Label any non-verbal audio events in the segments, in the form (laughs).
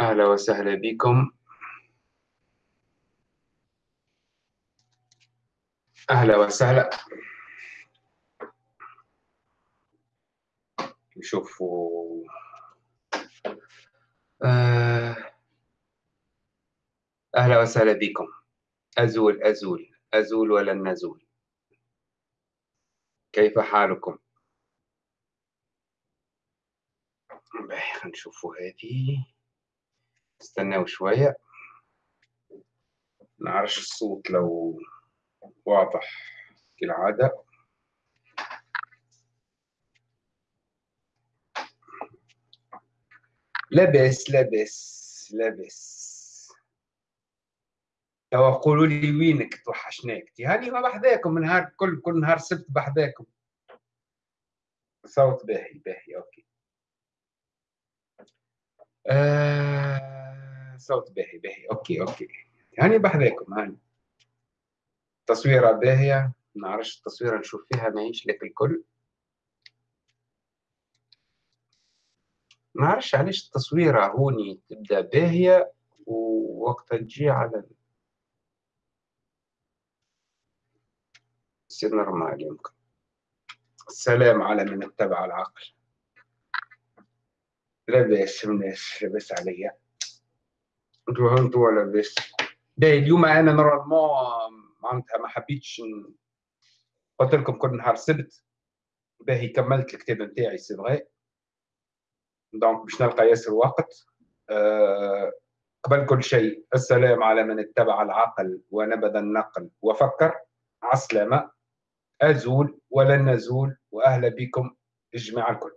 أهلا وسهلا بكم. أهلا وسهلا. نشوفوا آه، أهلا وسهلا بكم. أزول أزول. أزول ولن نزول؟ كيف حالكم؟ خلينا نشوفوا هذه استناو شوية. نعرفش الصوت لو واضح كالعادة لاباس لاباس لاباس. توا قولوا لي وينك توحشناك هاني ما بحذاكم نهار كل كل نهار سبت بحذاكم. صوت باهي باهي okay. آه صوت باهي باهي okay okay. هاني بحذاكم هاني تصويرة باهية. نعرفش التصويرة نشوف فيها ماهيش لك الكل. نعرفش علاش التصويرة هوني تبدأ باهية ووقتها تجي على c'est normal يمكن. السلام على من اتبع العقل. لاباس مناش لاباس عليا. انتو انتو لاباس باهي اليوم أنا normalement معناتها ما حبيتش قلت لكم كل نهار سبت. باهي كملت الكتاب نتاعي c'est vrai. donc باش نلقى ياسر وقت. أه قبل كل شيء السلام على من اتبع العقل ونبذ النقل وفكر. عسلامة. أزول ولن نزول وأهلا بكم الجماعة الكل.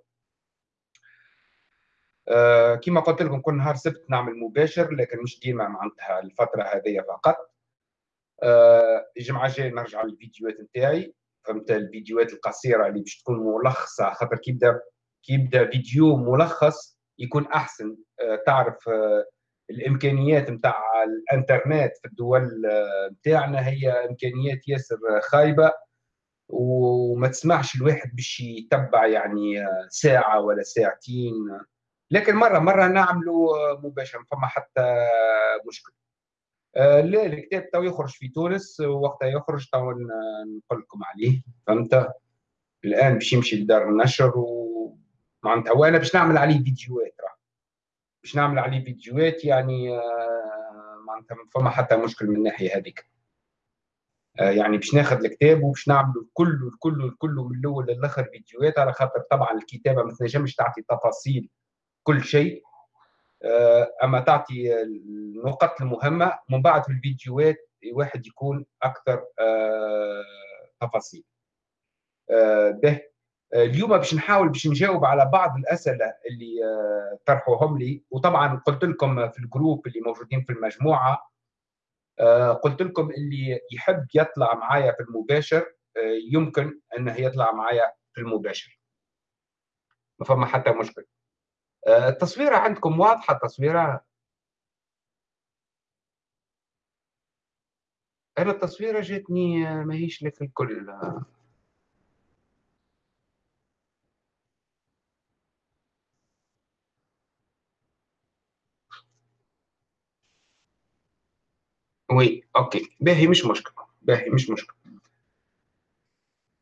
كما قلت لكم كل نهار سبت نعمل مباشر لكن مش ديما معناتها الفترة هذه فقط. أه الجمعة الجاية نرجع للفيديوهات نتاعي. فهمت؟ الفيديوهات القصيرة اللي باش تكون ملخصة خاطر كي يبدا كي يبدأ فيديو ملخص يكون أحسن. أه تعرف الإمكانيات نتاع الإنترنت في الدول نتاعنا هي إمكانيات ياسر خايبة. وما تسمعش الواحد باش يتبع يعني ساعة ولا ساعتين. لكن مرة مرة نعملوا مباشرة فما حتى مشكل لا الكتاب تو يخرج في تونس وقتها يخرج تو نقول لكم عليه. فهمت؟ الآن باش يمشي لدار النشر ومعناتها وأنا باش نعمل عليه فيديوهات راه. باش نعمل عليه فيديوهات يعني معناتها فما حتى مشكل من الناحية هذيك. يعني باش ناخذ الكتاب وباش نعملوا الكل الكل الكل من الأول للآخر فيديوهات على خاطر طبعا الكتابة ما تنجمش تعطي تفاصيل كل شيء. أما تعطي النقط المهمة من بعد في الفيديوهات الواحد يكون أكثر تفاصيل. به اليوم باش نحاول باش نجاوب على بعض الأسئلة اللي طرحوهم لي. وطبعا قلت لكم في الجروب اللي موجودين في المجموعة قلت لكم اللي يحب يطلع معايا في المباشر يمكن انه يطلع معايا في المباشر. ما فما حتى مشكل التصويرة عندكم واضحة التصويرة. أنا التصويرة جاتني ماهيش لك الكل. oui OK. باهي مش مشكل باهي مش مشكل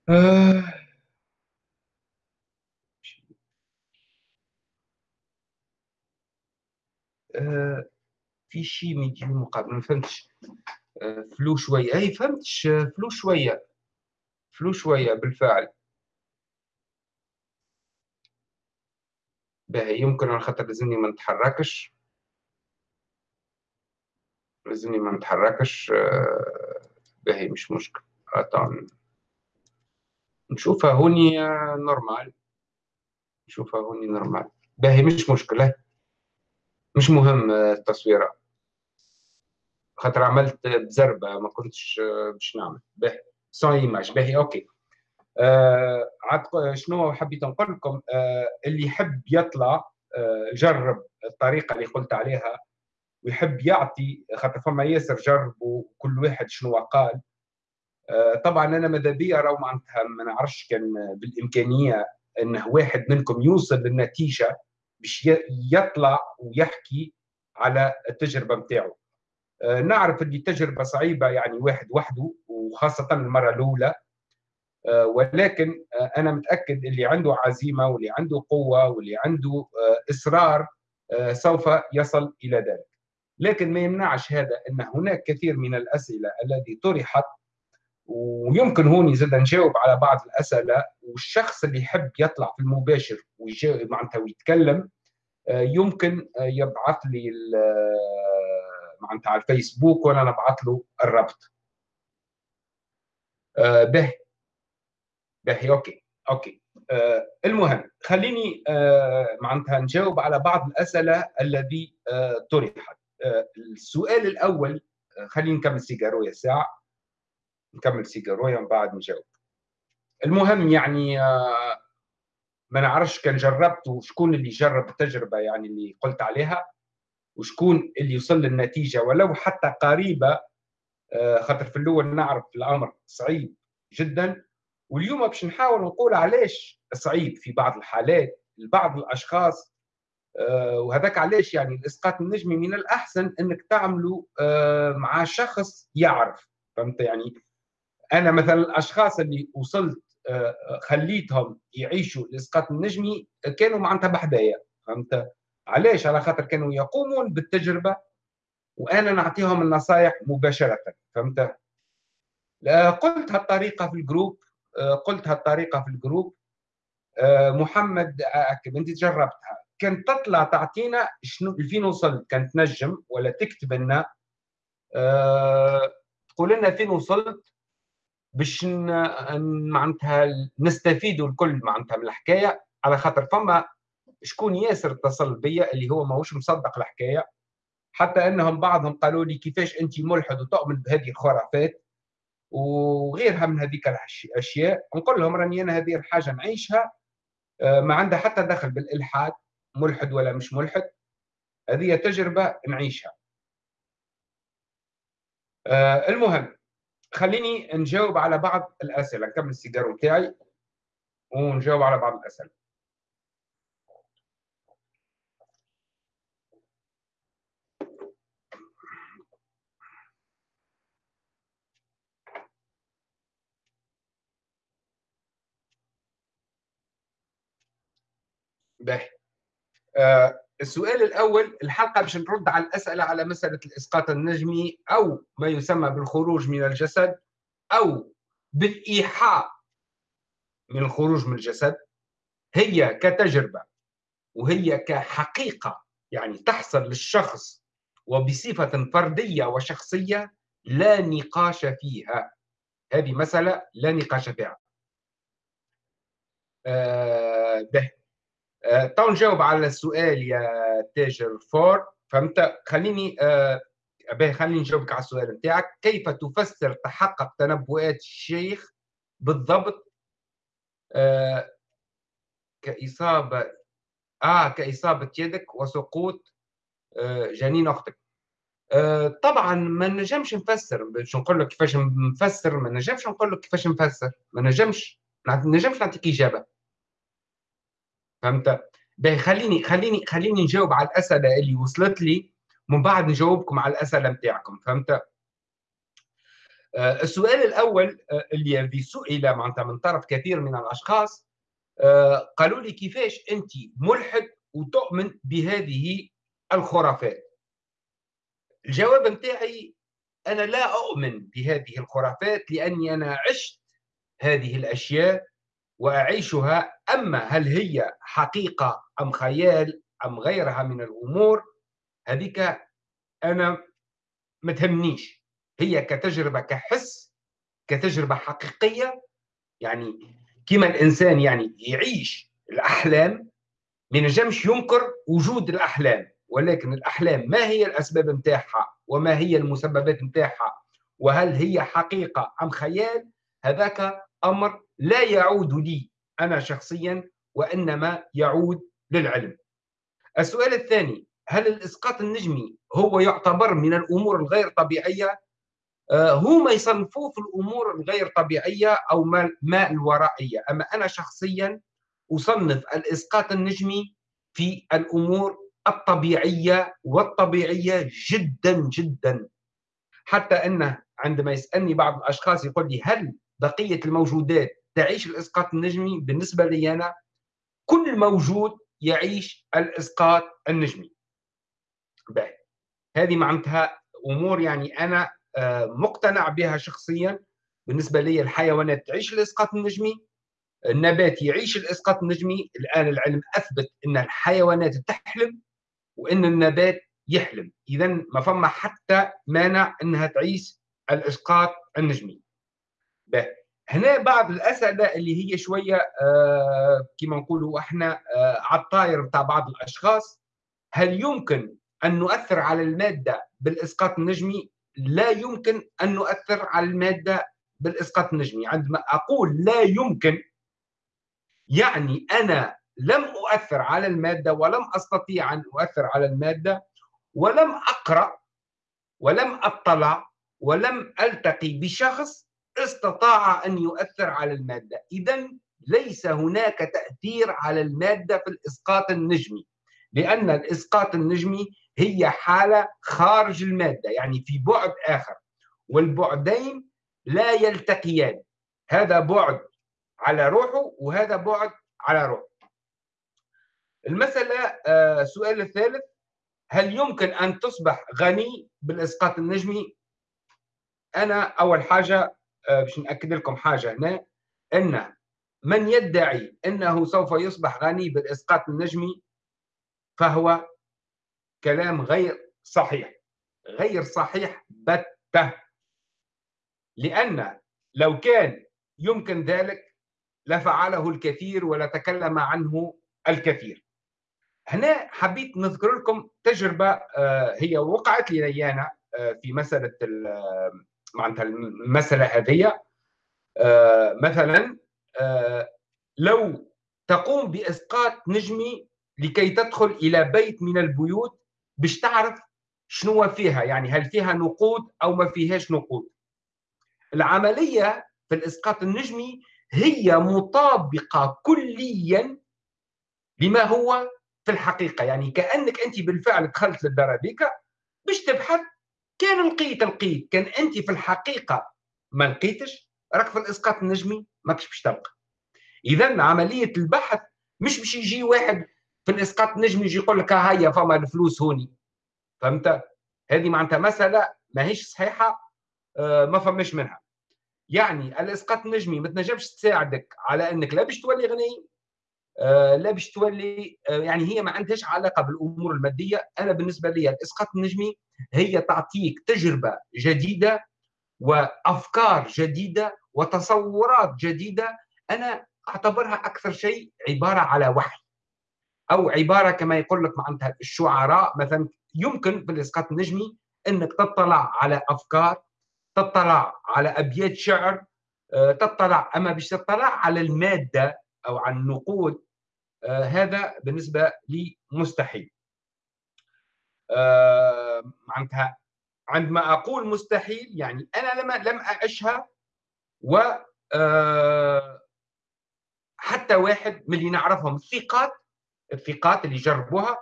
آه. في شيء من يجي مقابل ما فهمتش. آه. flou شوية. أي فهمتش. flou شوية. flou شوية بالفعل. باهي يمكن على خاطر لازمني ما نتحركش. لازمني ما نتحركش. باهي مش مشكل. طبعا نشوفها هوني normal. نشوفها هوني normal. باهي مش مشكلة مش مهم التصويرة خاطر عملت بزربة ما كنتش باش نعمل. باهي. son image باهي OK. آه عاد شنو حبيت نقول لكم؟ آه اللي يحب يطلع آه جرب الطريقة اللي قلت عليها ويحب يعطي خاطر فما ياسر جربوا كل واحد شنو قال. طبعا أنا ماذا بيا راهو معناتها ما نعرفش كان بالإمكانية إنه واحد منكم يوصل للنتيجة. باش يطلع ويحكي على التجربة نتاعو آه، نعرف إن تجربه صعيبة يعني واحد وحده وخاصة المرة الأولى. آه، ولكن آه، أنا متأكد اللي عنده عزيمة واللي عنده قوة واللي عنده إصرار سوف يصل إلى ذلك. لكن ما يمنعش هذا إن هناك كثير من الأسئلة التي طرحت ويمكن هون زاد نجاوب على بعض الأسئلة والشخص اللي يحب يطلع في المباشر ويجاوب معناتها ويتكلم يمكن يبعث لي معناتها على الفيسبوك وأنا نبعث له الرابط آه به. به OK OK. آه المهم خليني آه معناتها نجاوب على بعض الأسئلة الذي آه طرحت. آه السؤال الأول آه خليني نكمل سيجارويا ساعه نكمل سيجارويا ومن بعد نجاوب. المهم يعني آه ما نعرفش كان جربت وشكون اللي جرب التجربه يعني اللي قلت عليها وشكون اللي يوصل للنتيجة. ولو حتى قريبة آه، خاطر في الأول نعرف الأمر صعيب جدا. واليوم باش نحاول نقول علاش صعيب في بعض الحالات لبعض الأشخاص آه، وهذاك علاش يعني الإسقاط النجمي من الأحسن إنك تعمله مع شخص يعرف. فهمت يعني؟ أنا مثلا الأشخاص اللي وصلت خليتهم يعيشوا الاسقاط النجمي كانوا معناتها بحدايا فهمت؟ علاش؟ على خاطر كانوا يقومون بالتجربة وأنا نعطيهم النصائح مباشرة فهمت؟ قلت هالطريقة في ال groupe قلت هالطريقة في ال groupe محمد أكد أنت جربتها كانت تطلع تعطينا شنو فين وصلت؟ كانت تنجم ولا تكتب لنا؟ تقول لنا فين وصلت؟ باش معناتها نستفيدوا الكل معناتها من الحكاية على خاطر فما شكون ياسر اتصل بيا اللي هو ماهوش مصدق الحكاية حتى أنهم بعضهم قالوا لي كيفاش أنت ملحد وتؤمن بهذه الخرافات وغيرها من هذيك الاشياء نقول لهم راني أنا هذه الحاجة نعيشها آه، ما عندها حتى دخل بالإلحاد ملحد ولا مش ملحد هذه تجربة نعيشها. آه، المهم خليني نجاوب على بعض الأسئلة نكمل السيجار بتاعي ونجاوب على بعض الأسئلة. باهي. آه السؤال الأول الحلقة باش نرد على الأسئلة على مسألة الإسقاط النجمي أو ما يسمى بالخروج من الجسد أو بالإيحاء من الخروج من الجسد هي كتجربة وهي كحقيقة يعني تحصل للشخص وبصفة فردية وشخصية لا نقاش فيها. هذه مسألة لا نقاش فيها. آه آه، تو نجاوب على السؤال يا تاجر فور. فهمت؟ خليني آه خليني نجاوبك على السؤال نتاعك. كيف تفسر تحقق تنبؤات الشيخ بالضبط؟ آه كإصابة آه كإصابة يدك وسقوط آه جنين أختك. آه طبعا ما نجمش نفسر باش نقول لك كيفاش نفسر ما نجمش نقول لك كيفاش نفسر ما نجمش ما نجمش نعطيك إجابة. فهمت؟ باهي خليني خليني خليني نجاوب على الأسئلة اللي وصلت لي من بعد نجاوبكم على الأسئلة نتاعكم فهمت؟ آه السؤال الأول آه اللي سئل معناتها من طرف كثير من الأشخاص آه قالوا لي كيفاش أنت ملحد وتؤمن بهذه الخرافات؟ الجواب نتاعي أنا لا أؤمن بهذه الخرافات لأني أنا عشت هذه الأشياء وأعيشها. أما هل هي حقيقة أم خيال أم غيرها من الأمور هذيك أنا ما تهمنيش. هي كتجربة كحس كتجربة حقيقية. يعني كما الإنسان يعني يعيش الأحلام ما نجمش ينكر وجود الأحلام. ولكن الأحلام ما هي الأسباب نتاعها؟ وما هي المسببات نتاعها؟ وهل هي حقيقة أم خيال؟ هذاك أمر لا يعود لي أنا شخصيا وإنما يعود للعلم. السؤال الثاني هل الإسقاط النجمي هو يعتبر من الأمور الغير طبيعية؟ آه هم يصنفوه في الأمور الغير طبيعية أو ما, ما الورائية، أما أنا شخصيا أصنف الإسقاط النجمي في الأمور الطبيعية والطبيعية جدا جدا حتى أنه عندما يسألني بعض الأشخاص يقول لي هل بقية الموجودات تعيش الإسقاط النجمي. بالنسبة لي أنا كل موجود يعيش الإسقاط النجمي. باهي. هذه معناتها أمور يعني أنا آه، مقتنع بها شخصيا. بالنسبة لي الحيوانات تعيش الإسقاط النجمي النبات يعيش الإسقاط النجمي. الآن العلم أثبت إن الحيوانات تحلم وإن النبات يحلم. اذا ما فما حتى مانع إنها تعيش الإسقاط النجمي. باهي هنا بعض الأسئلة اللي هي شوية آه كما نقولوا إحنا آه على الطاير بتاع بعض الأشخاص. هل يمكن أن نؤثر على المادة بالإسقاط النجمي؟ لا يمكن أن نؤثر على المادة بالإسقاط النجمي، عندما أقول لا يمكن يعني أنا لم أؤثر على المادة ولم أستطيع أن أؤثر على المادة ولم أقرأ ولم أطلع ولم ألتقي بشخص استطاع أن يؤثر على المادة. اذا ليس هناك تأثير على المادة في الإسقاط النجمي لأن الإسقاط النجمي هي حالة خارج المادة يعني في بعد آخر والبعدين لا يلتقيان. هذا بعد على روحه وهذا بعد على روحه. المسألة السؤال آه، الثالث هل يمكن أن تصبح غني بالإسقاط النجمي؟ أنا أول حاجة باش نأكد لكم حاجة. هنا أن من يدعي أنه سوف يصبح غني بالإسقاط النجمي فهو كلام غير صحيح. غير صحيح بتة. لأن لو كان يمكن ذلك لفعله الكثير ولتكلم عنه الكثير. هنا حبيت نذكر لكم تجربة آه، هي وقعت لي آه، في مسألة معناتها المسألة هذه آه مثلا آه لو تقوم بإسقاط نجمي لكي تدخل إلى بيت من البيوت باش تعرف شنو فيها يعني هل فيها نقود أو ما فيهاش نقود. العملية في الإسقاط النجمي هي مطابقة كليا لما هو في الحقيقة يعني كأنك أنت بالفعل دخلت للدرابيكا باش تبحث كان لقيت لقيت. كان أنت في الحقيقة ما لقيتش راك في الإسقاط النجمي ماكش باش تلقى. اذا عملية البحث مش باش يجي واحد في الإسقاط النجمي يجي يقول لك هيا فما الفلوس هوني. فهمت؟ هذه معناتها مسألة ماهيش صحيحة آه، ما فماش منها. يعني الإسقاط النجمي ما تنجمش تساعدك على إنك لا باش تولي غني لا باش تولي آه، يعني هي ما عندهاش علاقة بالأمور المادية. أنا بالنسبة لي الإسقاط النجمي هي تعطيك تجربة جديدة وأفكار جديدة وتصورات جديدة. أنا أعتبرها أكثر شيء عبارة على وحي أو عبارة كما يقول لك معناتها الشعراء. مثلا يمكن بالاسقاط النجمي إنك تطلع على أفكار تطلع على أبيات شعر آه، تطلع أما باش تطلع على المادة أو على النقود آه، هذا بالنسبة لي مستحيل آه، معناتها عندما أقول مستحيل يعني أنا لما لم اعشها و آه، حتى واحد من اللي نعرفهم الثقات الثقات اللي جربوها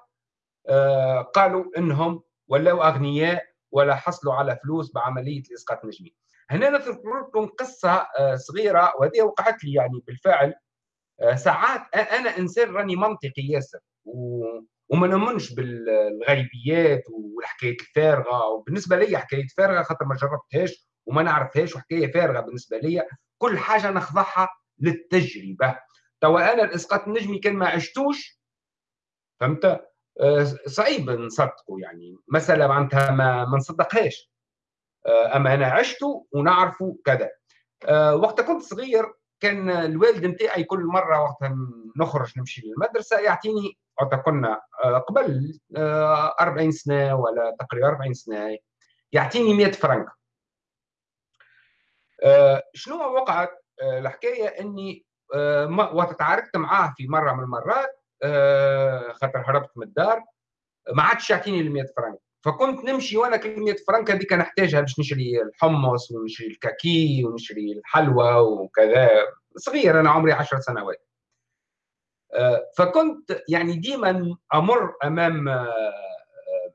قالوا إنهم ولاوا أغنياء ولا حصلوا على فلوس بعملية الإسقاط النجمي. هنا نذكر لكم قصه صغيرة وهذه وقعت لي يعني بالفعل آه، ساعات أنا إنسان راني منطقي ياسر و... وما نؤمنش بالغيبيات والحكايات الفارغة وبالنسبة لي حكايه فارغة خاطر ما جربتهاش وما نعرفهاش وحكاية فارغة بالنسبة لي كل حاجة نخضعها للتجربة. توا أنا الإسقاط النجمي كان ما عشتوش فهمت؟ آه، صعيب نصدقه يعني. مسألة معناتها ما, ما نصدقهاش. آه، أما أنا عشته ونعرفه كذا. وقت كنت صغير كان الوالد نتاعي كل مرة وقت نخرج نمشي للمدرسة يعطيني وقت كنا آه، قبل 40 آه، سنة ولا تقريبا 40 سنة يعطيني 100 فرنك. آه، شنو وقعت؟ الحكاية إني وقت تعاركت معاه في مرة من المرات خاطر هربت من الدار ما عادش يعطيني ال 100 فرنك. فكنت نمشي وأنا كل 100 فرنك هذيك نحتاجها باش نشري الحمص ونشري الكاكي ونشري الحلوى وكذا. صغير أنا عمري 10 سنوات. آه، فكنت يعني ديما أمر أمام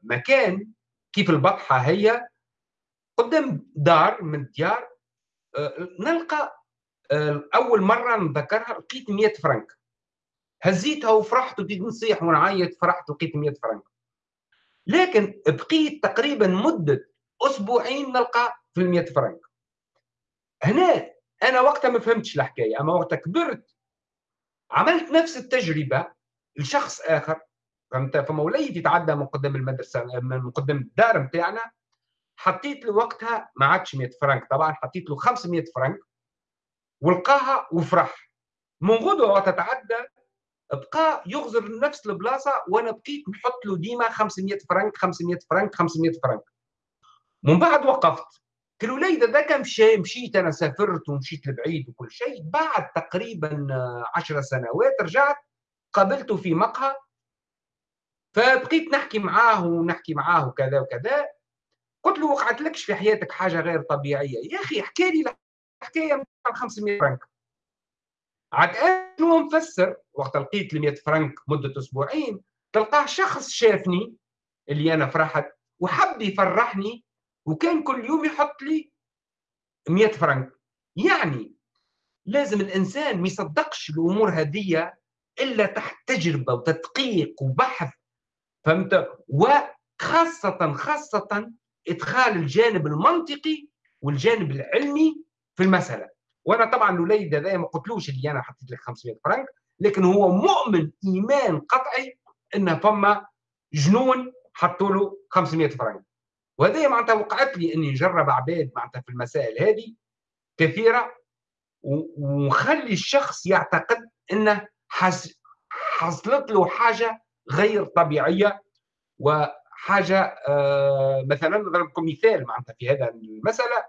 مكان كيف البطحة هي. قدام دار من الديار نلقى أول مرة نذكرها لقيت 100 فرنك. هزيتها وفرحت وبديت نصيح ونعيط فرحت لقيت 100 فرنك. لكن بقيت تقريبا مدة أسبوعين نلقى في ال 100 فرنك. هنا أنا وقتها ما فهمتش الحكاية أما وقتها كبرت عملت نفس التجربة لشخص آخر فهمت؟ فما وليت يتعدى من قدام المدرسة من قدام الدار نتاعنا حطيت له وقتها ما عادش 100 فرنك. طبعا حطيت له 500 فرنك ولقاها وفرح. من غدوة وقت تعدى بقى يغزر نفس البلاصة وأنا بقيت نحط له ديما 500 فرنك 500 فرنك 500 فرنك. من بعد وقفت. قلت له ليلى ذاك مشي مشيت أنا سافرت ومشيت لبعيد وكل شيء بعد تقريبا 10 سنوات رجعت قابلته في مقهى. فبقيت نحكي معاه ونحكي معاه وكذا وكذا. قلت له وقعت لكش في حياتك حاجة غير طبيعية؟ يا أخي احكي لي الحكاية نتاع 500 فرنك. عاد أنا مفسر؟ وقت لقيت ال 100 فرنك مدة أسبوعين تلقاه شخص شافني اللي أنا فرحت وحب يفرحني وكان كل يوم يحط لي 100 فرنك. يعني لازم الإنسان ما يصدقش الأمور هذه إلا تحت تجربة وتدقيق وبحث فهمت؟ وخاصة خاصة إدخال الجانب المنطقي والجانب العلمي في المسألة. وأنا طبعا الوليد هذا ما قلتلوش اللي أنا حطيت لك 500 فرنك لكن هو مؤمن إيمان قطعي إن فما جنون حطوا له 500 فرنك. وهذه معناتها وقعت لي إني نجرب عباد معناتها في المسائل هذه كثيرة ونخلي الشخص يعتقد إنه حصلت له حاجة غير طبيعية وحاجة آه مثلا نضرب لكم مثال معناتها في هذا المسألة.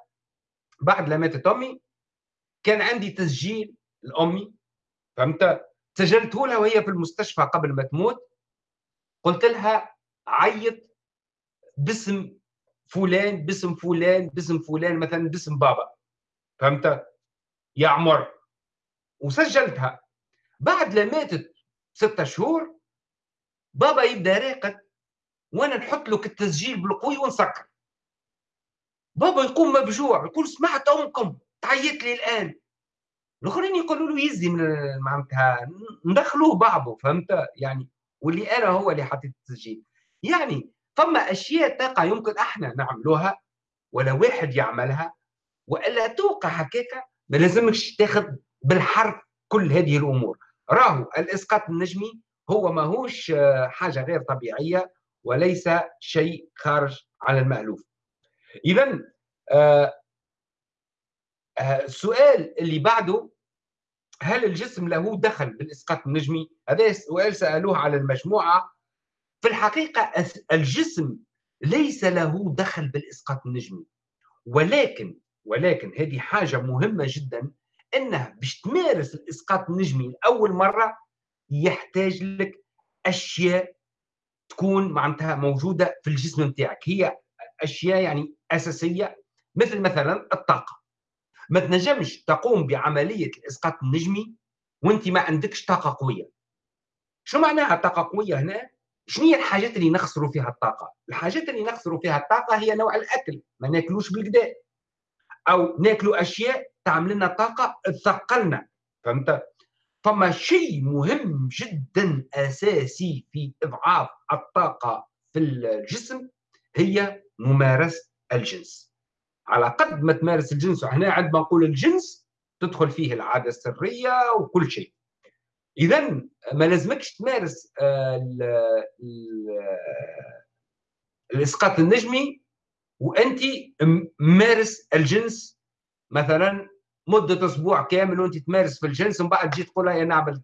بعد لما ماتت أمي كان عندي تسجيل لأمي فهمت؟ سجلته لها وهي في المستشفى قبل ما تموت. قلت لها عيط باسم فلان باسم فلان باسم فلان مثلا باسم بابا فهمت؟ يا عمر. وسجلتها. بعد ما ماتت ستة شهور بابا يبدأ راقد وأنا نحط له التسجيل بالقوي ونسكر. بابا يقوم مبجوع يقول سمعت أمكم. تعيط لي الآن. الآخرين يقولوا له يزي من معناتها ندخلوه بعضه فهمت؟ يعني واللي أنا هو اللي حطيت التسجيل. يعني فما أشياء تقع يمكن إحنا نعملوها ولا واحد يعملها وإلا توقع هكاك ما لازمكش تاخذ بالحرف كل هذه الأمور. راهو الإسقاط النجمي هو ماهوش حاجة غير طبيعية وليس شيء خارج عن المألوف. اذا آه آه السؤال اللي بعده هل الجسم له دخل بالإسقاط النجمي؟ هذا سؤال سألوه على المجموعة. في الحقيقة الجسم ليس له دخل بالإسقاط النجمي. ولكن ولكن هذه حاجة مهمة جدا أنه باش تمارس الإسقاط النجمي لأول مرة يحتاج لك أشياء تكون معناتها موجودة في الجسم نتاعك. هي أشياء يعني أساسية مثل مثلا الطاقة. ما تنجمش تقوم بعملية الإسقاط النجمي وأنت ما عندكش طاقة قوية شو معناها طاقة قوية هنا؟ شنو هي الحاجات اللي نخسروا فيها الطاقة؟ الحاجات اللي نخسروا فيها الطاقة هي نوع الأكل ما ناكلوش بالكدا أو ناكلوا أشياء تعمل لنا طاقة تثقلنا فهمت؟ فما شيء مهم جدا أساسي في إضعاف الطاقة في الجسم هي ممارسة الجنس على قد ما تمارس الجنس وهنا عندما نقول الجنس تدخل فيه العادة السرية وكل شيء. اذا ما لازمكش تمارس آه، الإسقاط النجمي وأنت مارس الجنس مثلا مدة أسبوع كامل وأنت تمارس في الجنس ومن بعد تجي تقول يا نعمل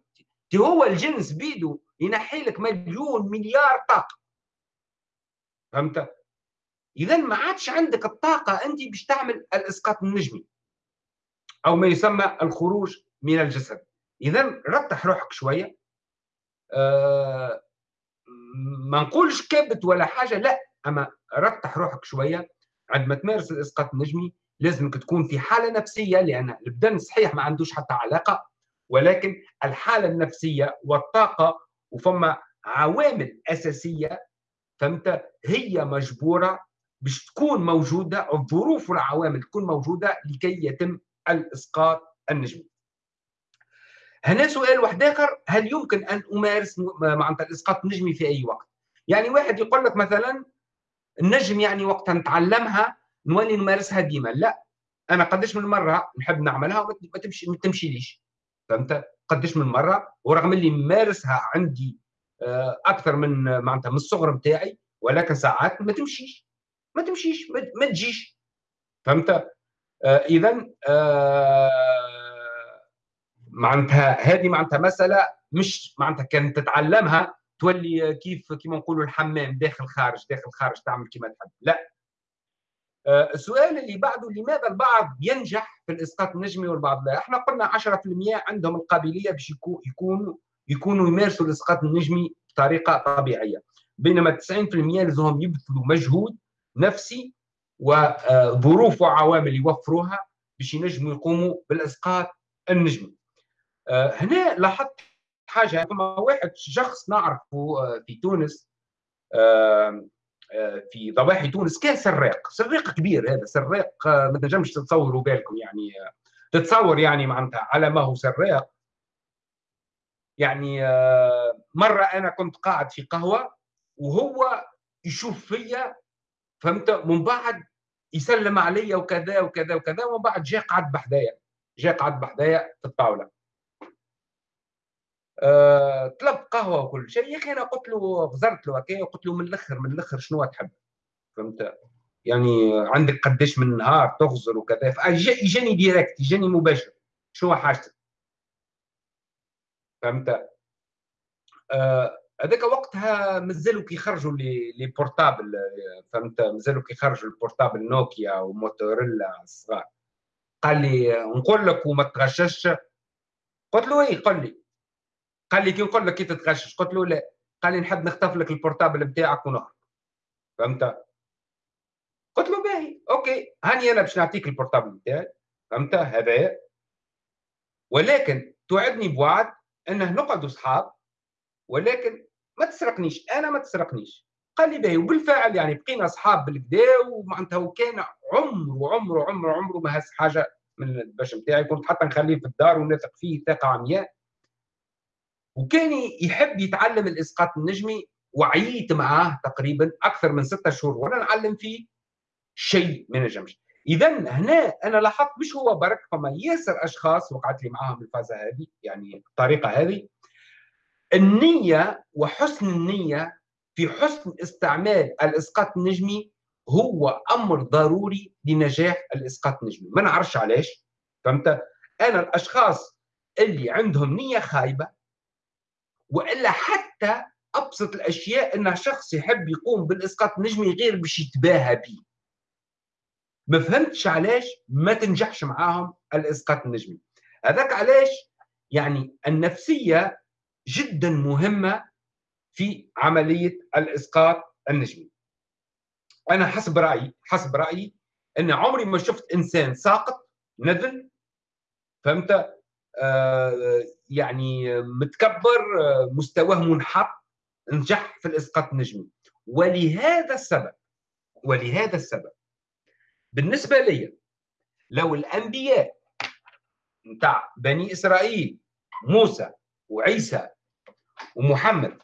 هو الجنس بيدو ينحي لك مليون مليار طاقة. فهمت؟ إذا ما عادش عندك الطاقة أنت باش تعمل الإسقاط النجمي. أو ما يسمى الخروج من الجسد. إذا رتح روحك شوية. آه ما نقولش كبت ولا حاجة لا أما رتح روحك شوية. عندما تمارس الإسقاط النجمي لازمك تكون في حالة نفسية لأن البدن صحيح ما عندوش حتى علاقة. ولكن الحالة النفسية والطاقة وفما عوامل أساسية فهمت؟ هي مجبورة باش تكون موجودة الظروف والعوامل تكون موجودة لكي يتم الإسقاط النجمي. هنا سؤال واحد آخر هل يمكن أن أمارس معناتها الإسقاط النجمي في أي وقت؟ يعني واحد يقول لك مثلا النجم يعني وقتها نتعلمها نولي نمارسها ديما لا أنا قداش من مرة نحب نعملها وما تمشي ما تمشيليش فهمت قداش من مرة ورغم اللي مارسها عندي آه، أكثر من معناتها من الصغر بتاعي ولكن ساعات ما تمشيش ما تمشيش ما تجيش. فهمت؟ آه اذا آه معناتها هذه معناتها مسألة مش معناتها كان تتعلمها تولي كيف كيما نقولوا الحمام داخل خارج داخل خارج تعمل كما تحب. لا. آه السؤال اللي بعده لماذا البعض ينجح في الإسقاط النجمي والبعض لا؟ إحنا قلنا 10% عندهم القابلية باش يكونوا يكونوا يمارسوا الإسقاط النجمي بطريقة طبيعية. بينما 90% لازمهم يبذلوا مجهود نفسي وظروف وعوامل يوفروها باش ينجموا يقوموا بالإسقاط النجمي. آه، هنا لاحظت حاجة فما واحد شخص نعرفه آه، في تونس آه، في ضواحي تونس كان سراق سراق كبير هذا سراق ما تنجمش تتصوروا بالكم يعني تتصور يعني معناتها على ما هو سراق. يعني مرة أنا كنت قاعد في قهوة وهو يشوف فيا فهمت؟ من بعد يسلم علي وكذا وكذا وكذا ومن بعد جاء قعد بحذايا جاء قعد بحذايا في الطاولة. أه طلب قهوة وكل شيء. يا أخي أنا قلت له غزرت له هكا وقلت له من الأخر من الأخر شنو تحب؟ فهمت؟ يعني عندك قداش من نهار تغزر وكذا. اجاني direct اجاني مباشر. شنو حاجتك؟ فهمت؟ أه هذاك وقتها مازالوا كيخرجوا لي لي portable فهمت؟ مازالوا كيخرجوا ال portable نوكيا وموتورولا الصغار. قال لي نقول لك وما تغشش. قلت له إيه قل لي. قال لي كي نقول لك كي تتغشش. قلت له لا. قال لي نحب نخطف لك ال portable بتاعك ونهرب. فهمت؟ قلت له باهي OK. هاني أنا باش نعطيك ال portable بتاعي فهمت؟ هذا. ولكن توعدني بوعد أنه نقعدوا اصحاب ولكن ما تسرقنيش أنا ما تسرقنيش. قال لي باهي وبالفعل يعني بقينا أصحاب بالكدا ومعناتها وكان عمره عمره عمره عمره ما هز حاجة من الباش نتاعي كنت حتى نخليه في الدار ونثق فيه ثقة عمياء وكان يحب يتعلم الإسقاط النجمي وعيت معاه تقريبا أكثر من ستة شهور وأنا نعلم فيه شيء ما نجمش اذا هنا أنا لاحظت مش هو برك فما ياسر أشخاص وقعت لي معاهم الفازة هذه يعني الطريقة هذه. النية وحسن النية في حسن استعمال الإسقاط النجمي هو أمر ضروري لنجاح الإسقاط النجمي. ما نعرفش علاش فهمت؟ أنا الأشخاص اللي عندهم نية خايبة وإلا حتى أبسط الأشياء أن شخص يحب يقوم بالإسقاط النجمي غير باش يتباهى به ما فهمتش علاش ما تنجحش معاهم الإسقاط النجمي. هذاك علاش؟ يعني النفسية جدا مهمة في عملية الإسقاط النجمي. أنا حسب رأيي حسب رأيي أن عمري ما شفت إنسان ساقط نذل فهمت آه يعني متكبر مستواه منحط نجح في الإسقاط النجمي ولهذا السبب ولهذا السبب بالنسبة لي لو الأنبياء نتاع بني إسرائيل موسى وعيسى ومحمد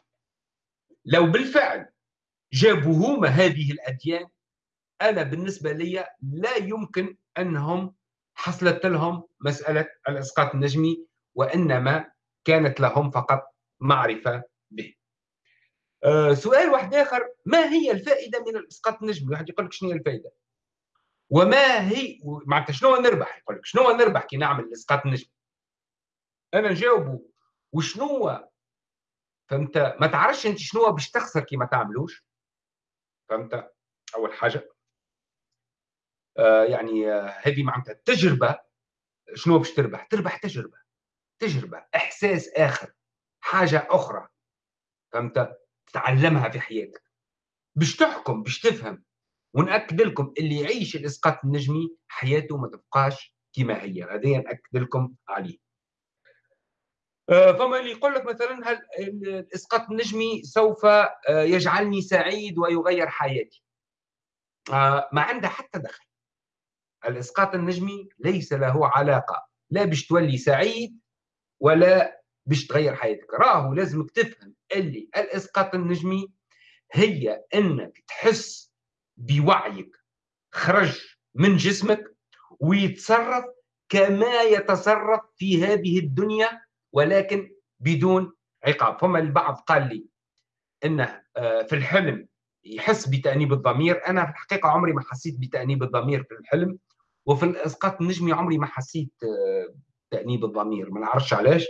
لو بالفعل جابوا هما هذه الأديان أنا بالنسبة لي لا يمكن أنهم حصلت لهم مسألة الإسقاط النجمي وإنما كانت لهم فقط معرفة به. أه سؤال واحد آخر ما هي الفائدة من الإسقاط النجمي؟ واحد يقول لك شنو هي الفائدة؟ وما هي معناتها شنو نربح؟ يقول لك شنو نربح كي نعمل الإسقاط النجمي؟ أنا نجاوبه وشنو فانت ما تعرفش انت شنو باش تخسر كي ما تعملوش؟ فهمت؟ أول حاجة. آه يعني آه هذه معناتها التجربه شنو باش تربح؟ تربح تجربة. تجربة. إحساس آخر. حاجة أخرى. فهمت؟ تتعلمها في حياتك. باش تحكم باش تفهم. ونأكد لكم اللي يعيش الإسقاط النجمي حياته ما تبقاش كما هي. هذا نأكد لكم عليه. فما اللي يقول لك مثلا هل الإسقاط النجمي سوف آه، يجعلني سعيد ويغير حياتي. آه، ما عنده حتى دخل. الإسقاط النجمي ليس له علاقة. لا باش تولي سعيد ولا باش تغير حياتك. راهو لازمك تفهم اللي الإسقاط النجمي هي إنك تحس بوعيك خرج من جسمك ويتصرف كما يتصرف في هذه الدنيا ولكن بدون عقاب. فما البعض قال لي انه آه، في الحلم يحس بتأنيب الضمير. أنا في الحقيقة عمري ما حسيت بتأنيب الضمير في الحلم وفي الإسقاط النجمي عمري ما حسيت آه، تأنيب الضمير. ما نعرفش علاش.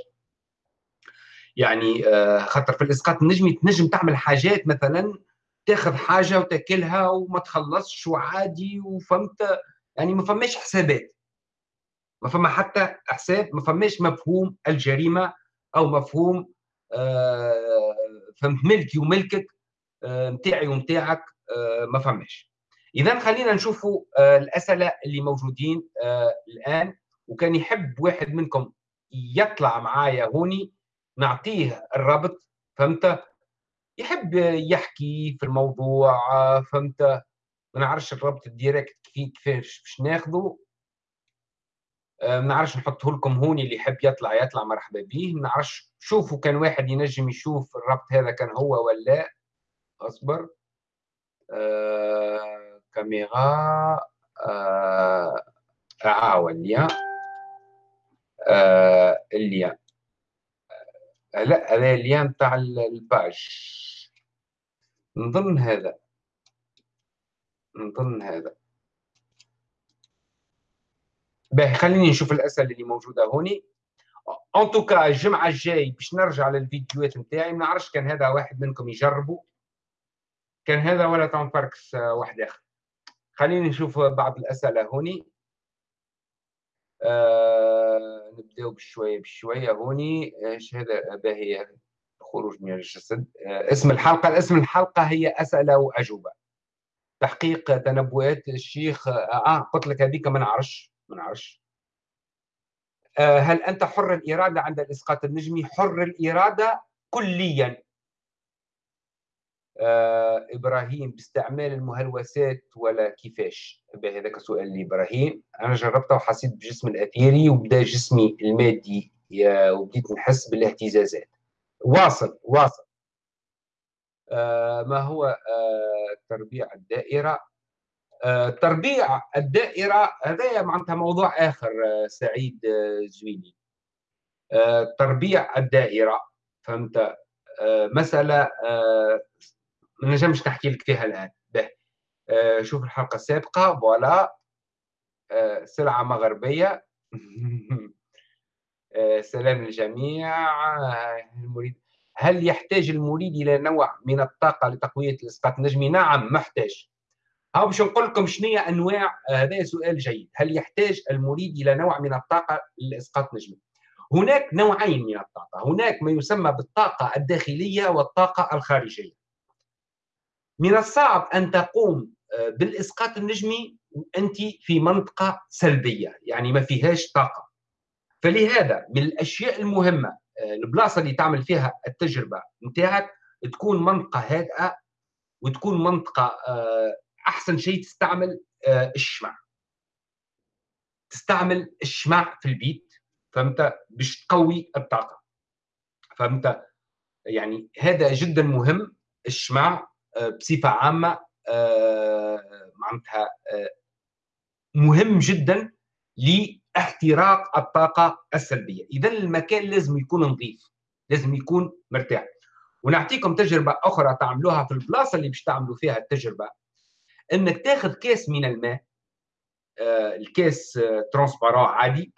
يعني آه، خاطر في الإسقاط النجمي تنجم تعمل حاجات مثلا تاخذ حاجة وتاكلها وما تخلصش وعادي وفهمت؟ يعني ما فماش حسابات. ما فما حتى حساب ما فماش مفهوم الجريمة أو مفهوم آه فهمت ملكي وملكك نتاعي آه ونتاعك آه ما فماش. إذا خلينا نشوفوا الأسئلة اللي موجودين الآن. وكان يحب واحد منكم يطلع معايا هوني نعطيه الرابط فهمت؟ يحب يحكي في الموضوع فهمت؟ ما نعرفش الرابط الديريكت كيفاش باش ناخذه ما نعرفش نحطه لكم هوني اللي يحب يطلع يطلع مرحبا به ما نعرفش شوفوا كان واحد ينجم يشوف الربط هذا كان هو ولا أصبر. آه كاميرا. آه عاون اللي آه اللي لا هذا اللين تاع الباج. نظن هذا. نظن هذا. باهي خليني نشوف الأسئلة اللي موجودة هوني. ان توكا الجمعة الجاي باش نرجع للفيديوهات نتاعي ما نعرفش كان هذا واحد منكم يجربوا كان هذا ولا تاون باركس واحد آخر. خليني نشوف بعض الأسئلة هوني. آه نبدأو بشوية بشوية هوني. إيش هذا؟ باهي خروج من الجسد. آه اسم الحلقة. اسم الحلقة هي أسئلة وأجوبة. تحقيق تنبؤات الشيخ آه قلت لك هذيك ما نعرفش. ما نعرفش آه هل أنت حر الإرادة عند الإسقاط النجمي؟ حر الإرادة كليا. آه إبراهيم باستعمال المهلوسات ولا كيفاش هذاك سؤال لإبراهيم. أنا جربته وحسيت بجسم الأثيري وبدا جسمي المادي وبديت نحس بالاهتزازات. واصل واصل. آه ما هو آه آه تربيع الدائرة هذا معناتها موضوع آخر آه سعيد آه زويني آه تربيع الدائرة فهمت؟ آه مسألة آه ما نجمش نحكي لك فيها الآن. به. آه شوف الحلقة السابقة فوالا. آه سلعة مغربية. (laughs) آه سلام للجميع. آه المريد. هل يحتاج المريد إلى نوع من الطاقة لتقوية الإسقاط النجمي؟ نعم محتاج. ها باش نقول لكم شنو أنواع هذا سؤال جيد، هل يحتاج المريد إلى نوع من الطاقة للاسقاط النجمي؟ هناك نوعين من الطاقة، هناك ما يسمى بالطاقة الداخلية والطاقة الخارجية. من الصعب أن تقوم آه، بالإسقاط النجمي وأنت في منطقة سلبية يعني ما فيهاش طاقة فلهذا من الأشياء المهمة آه، البلاصة اللي تعمل فيها التجربة نتاعك تكون منطقة هادئة وتكون منطقة آه، أحسن شيء تستعمل الشمع. تستعمل الشمع في البيت فهمت؟ باش تقوي الطاقة. فهمت؟ يعني هذا جدا مهم الشمع بصفة عامة آه، معناتها آه، مهم جدا لاحتراق الطاقة السلبية. اذا المكان لازم يكون نظيف لازم يكون مرتاح. ونعطيكم تجربة أخرى تعملوها في البلاصة اللي باش تعملوا فيها التجربة. إنك تاخذ كاس من الماء آه، الكاس ترانسبارون عادي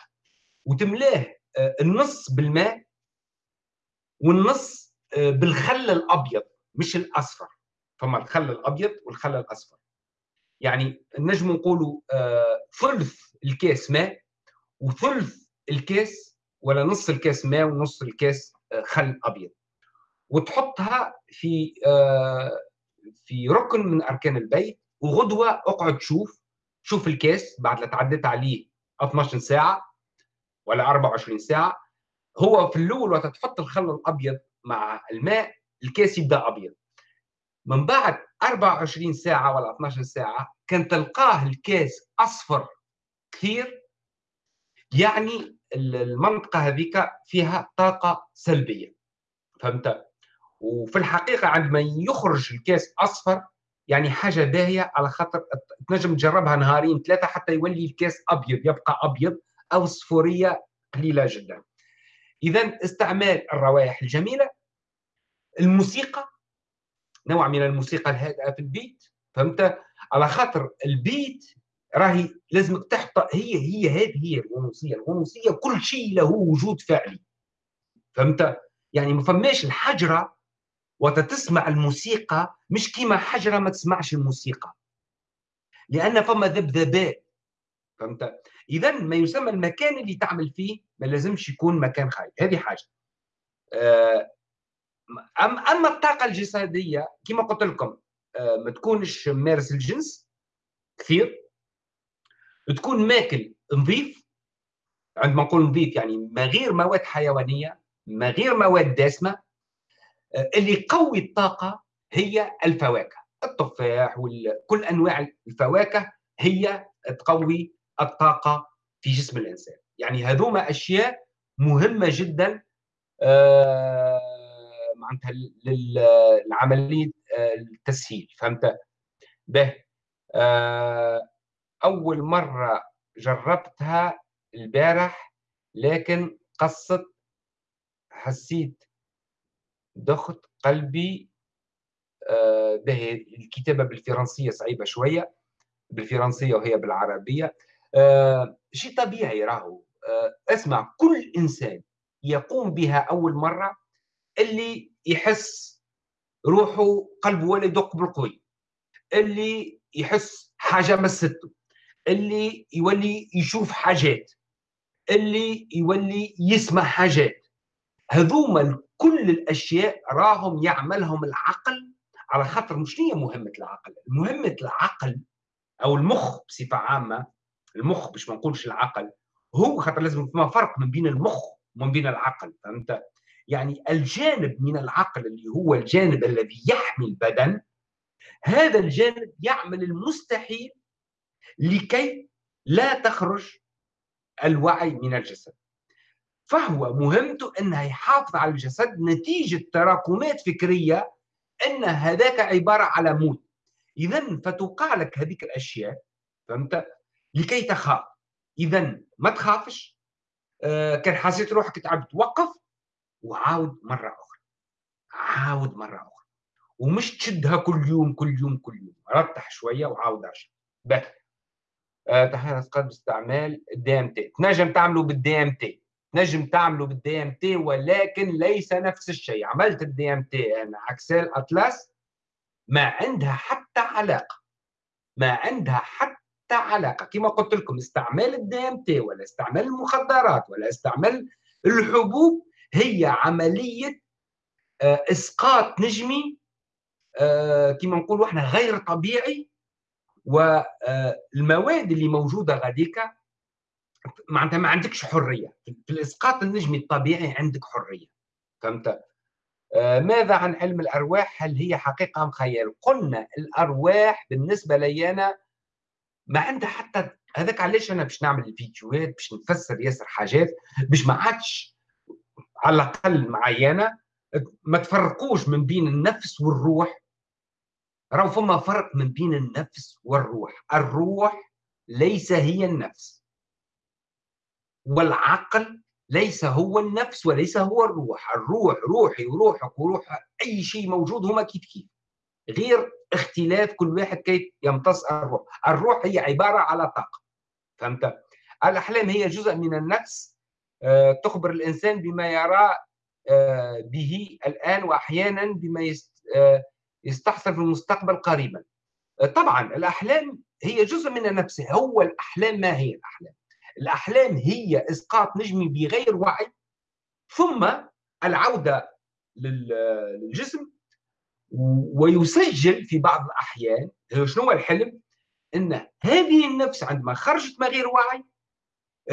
وتملاه النص بالماء والنص بالخل الأبيض مش الأصفر. فما الخل الأبيض والخل الأصفر. يعني نجم نقولوا آه ثلث الكاس ماء وثلث الكاس ولا نص الكاس ماء ونص الكاس آه خل أبيض. وتحطها في آه في ركن من أركان البيت وغدوة اقعد شوف شوف الكاس بعد لا تعديت عليه 12 ساعة ولا 24 ساعة. هو في الأول وقت تحط الخل الأبيض مع الماء الكاس يبدأ أبيض. من بعد 24 ساعة ولا 12 ساعة كان تلقاه الكاس أصفر كثير. يعني المنطقة هذيك فيها طاقة سلبية. فهمت؟ وفي الحقيقة عندما يخرج الكاس أصفر يعني حاجة باهية على خاطر تنجم تجربها نهارين ثلاثة حتى يولي الكاس أبيض يبقى أبيض أو صفورية قليلة جدا. اذا استعمال الروائح الجميلة. الموسيقى نوع من الموسيقى الهادئة في البيت فهمت؟ على خاطر البيت راهي لازمك تحت هي هي هذه هي الغنوصيه الغنوصيه كل شيء له وجود فعلي. فهمت؟ يعني ما فماش الحجرة وتتسمع الموسيقى مش كيما حجره ما تسمعش الموسيقى. لأن فما ذبذبات فهمت؟ اذا ما يسمى المكان اللي تعمل فيه ما لازمش يكون مكان خايب. هذه حاجة. آه، أما الطاقة الجسدية كما قلت لكم آه، ما تكونش مارس الجنس كثير. تكون ماكل نظيف. عندما نقول نظيف يعني ما غير مواد حيوانية ما غير مواد دسمة آه، اللي يقوي الطاقة هي الفواكه. التفاح وكل أنواع الفواكه هي تقوي الطاقة في جسم الإنسان. يعني هذوما أشياء مهمة جدا آه، معناتها للعملية آه، التسهيل فهمت؟ به أول مرة جربتها البارح لكن قصت حسيت ضغط قلبي آه، به. الكتابة بالفرنسية صعيبة شوية بالفرنسية وهي بالعربية. آه، شيء طبيعي راهو. آه، أسمع كل إنسان يقوم بها أول مرة اللي يحس روحه قلبه ولا يدق بالقوي. اللي يحس حاجة مسته اللي يولي يشوف حاجات. اللي يولي يسمع حاجات. هذوما كل الأشياء راهم يعملهم العقل على خاطر مش هي مهمة العقل. مهمه العقل أو المخ بصفة عامة المخ باش ما نقولش العقل هو خاطر لازم فما فرق من بين المخ ومن بين العقل فهمت؟ يعني الجانب من العقل اللي هو الجانب الذي يحمي البدن هذا الجانب يعمل المستحيل لكي لا تخرج الوعي من الجسد. فهو مهمته انه يحافظ على الجسد نتيجة تراكمات فكرية إن هذاك عبارة على موت. اذا فتوقع لك هذيك الأشياء فهمت؟ لكي تخاف. اذا ما تخافش. آه كان حسيت روحك تعبت وقف وعاود مرة أخرى. عاود مرة أخرى. ومش تشدها كل يوم كل يوم كل يوم. رتح شوية وعاود ارجع آه، تحليل اسقاط باستعمال ال DMT. تنجم تعمله بال DMT. تنجم تعمله بال DMT ولكن ليس نفس الشيء. عملت ال DMT أنا عكسال أطلس ما عندها حتى علاقة. ما عندها حتى علاقة. كما قلت لكم استعمال ال DMT ولا استعمال المخدرات ولا استعمال الحبوب هي عملية آه، إسقاط نجمي آه، كما نقولوا إحنا غير طبيعي. والمواد اللي موجودة غاديك معناتها ما عندكش حرية. في الإسقاط النجمي الطبيعي عندك حرية. فهمت؟ آه، ماذا عن علم الأرواح؟ هل هي حقيقة أم خيال؟ قلنا الأرواح بالنسبة لي أنا ما عندها حتى هذاك علاش أنا باش نعمل الفيديوهات باش نفسر ياسر حاجات باش ما عادش على الأقل معينه ما تفرقوش من بين النفس والروح. راهو فما فرق من بين النفس والروح. الروح ليس هي النفس. والعقل ليس هو النفس وليس هو الروح. الروح روحي وروحك وروح أي شيء موجود هما كيف كيف. غير اختلاف كل واحد كيف يمتص الروح. الروح هي عبارة على طاقة. فهمت؟ الأحلام هي جزء من النفس. آه، تخبر الإنسان بما يرى آه، به الآن وأحيانا بما آه، يستحصل في المستقبل قريبا. طبعا الأحلام هي جزء من النفس. هو الأحلام ما هي الأحلام؟ الأحلام هي إسقاط نجمي بغير وعي ثم العودة للجسم ويسجل في بعض الأحيان شنو هو الحلم؟ أن هذه النفس عندما خرجت من غير وعي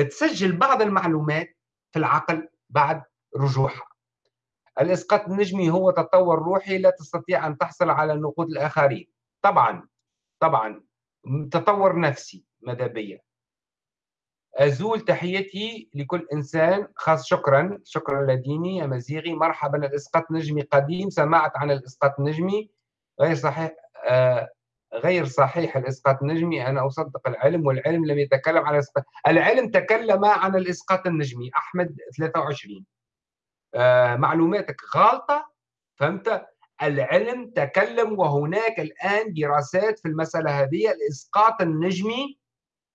تسجل بعض المعلومات في العقل بعد رجوحها الإسقاط النجمي هو تطور روحي لا تستطيع أن تحصل على نقود الآخرين. طبعا طبعا تطور نفسي ماذا بيا؟ أزول تحيتي لكل إنسان خاص شكرا شكرا لديني أمازيغي مرحبا الإسقاط النجمي قديم. سمعت عن الإسقاط النجمي غير صحيح آه غير صحيح الإسقاط النجمي أنا أصدق العلم والعلم لم يتكلم عن الإسقاط. العلم تكلم عن الإسقاط النجمي. أحمد 23 آه معلوماتك غالطة. فهمت؟ العلم تكلم وهناك الآن دراسات في المسألة هذه. الإسقاط النجمي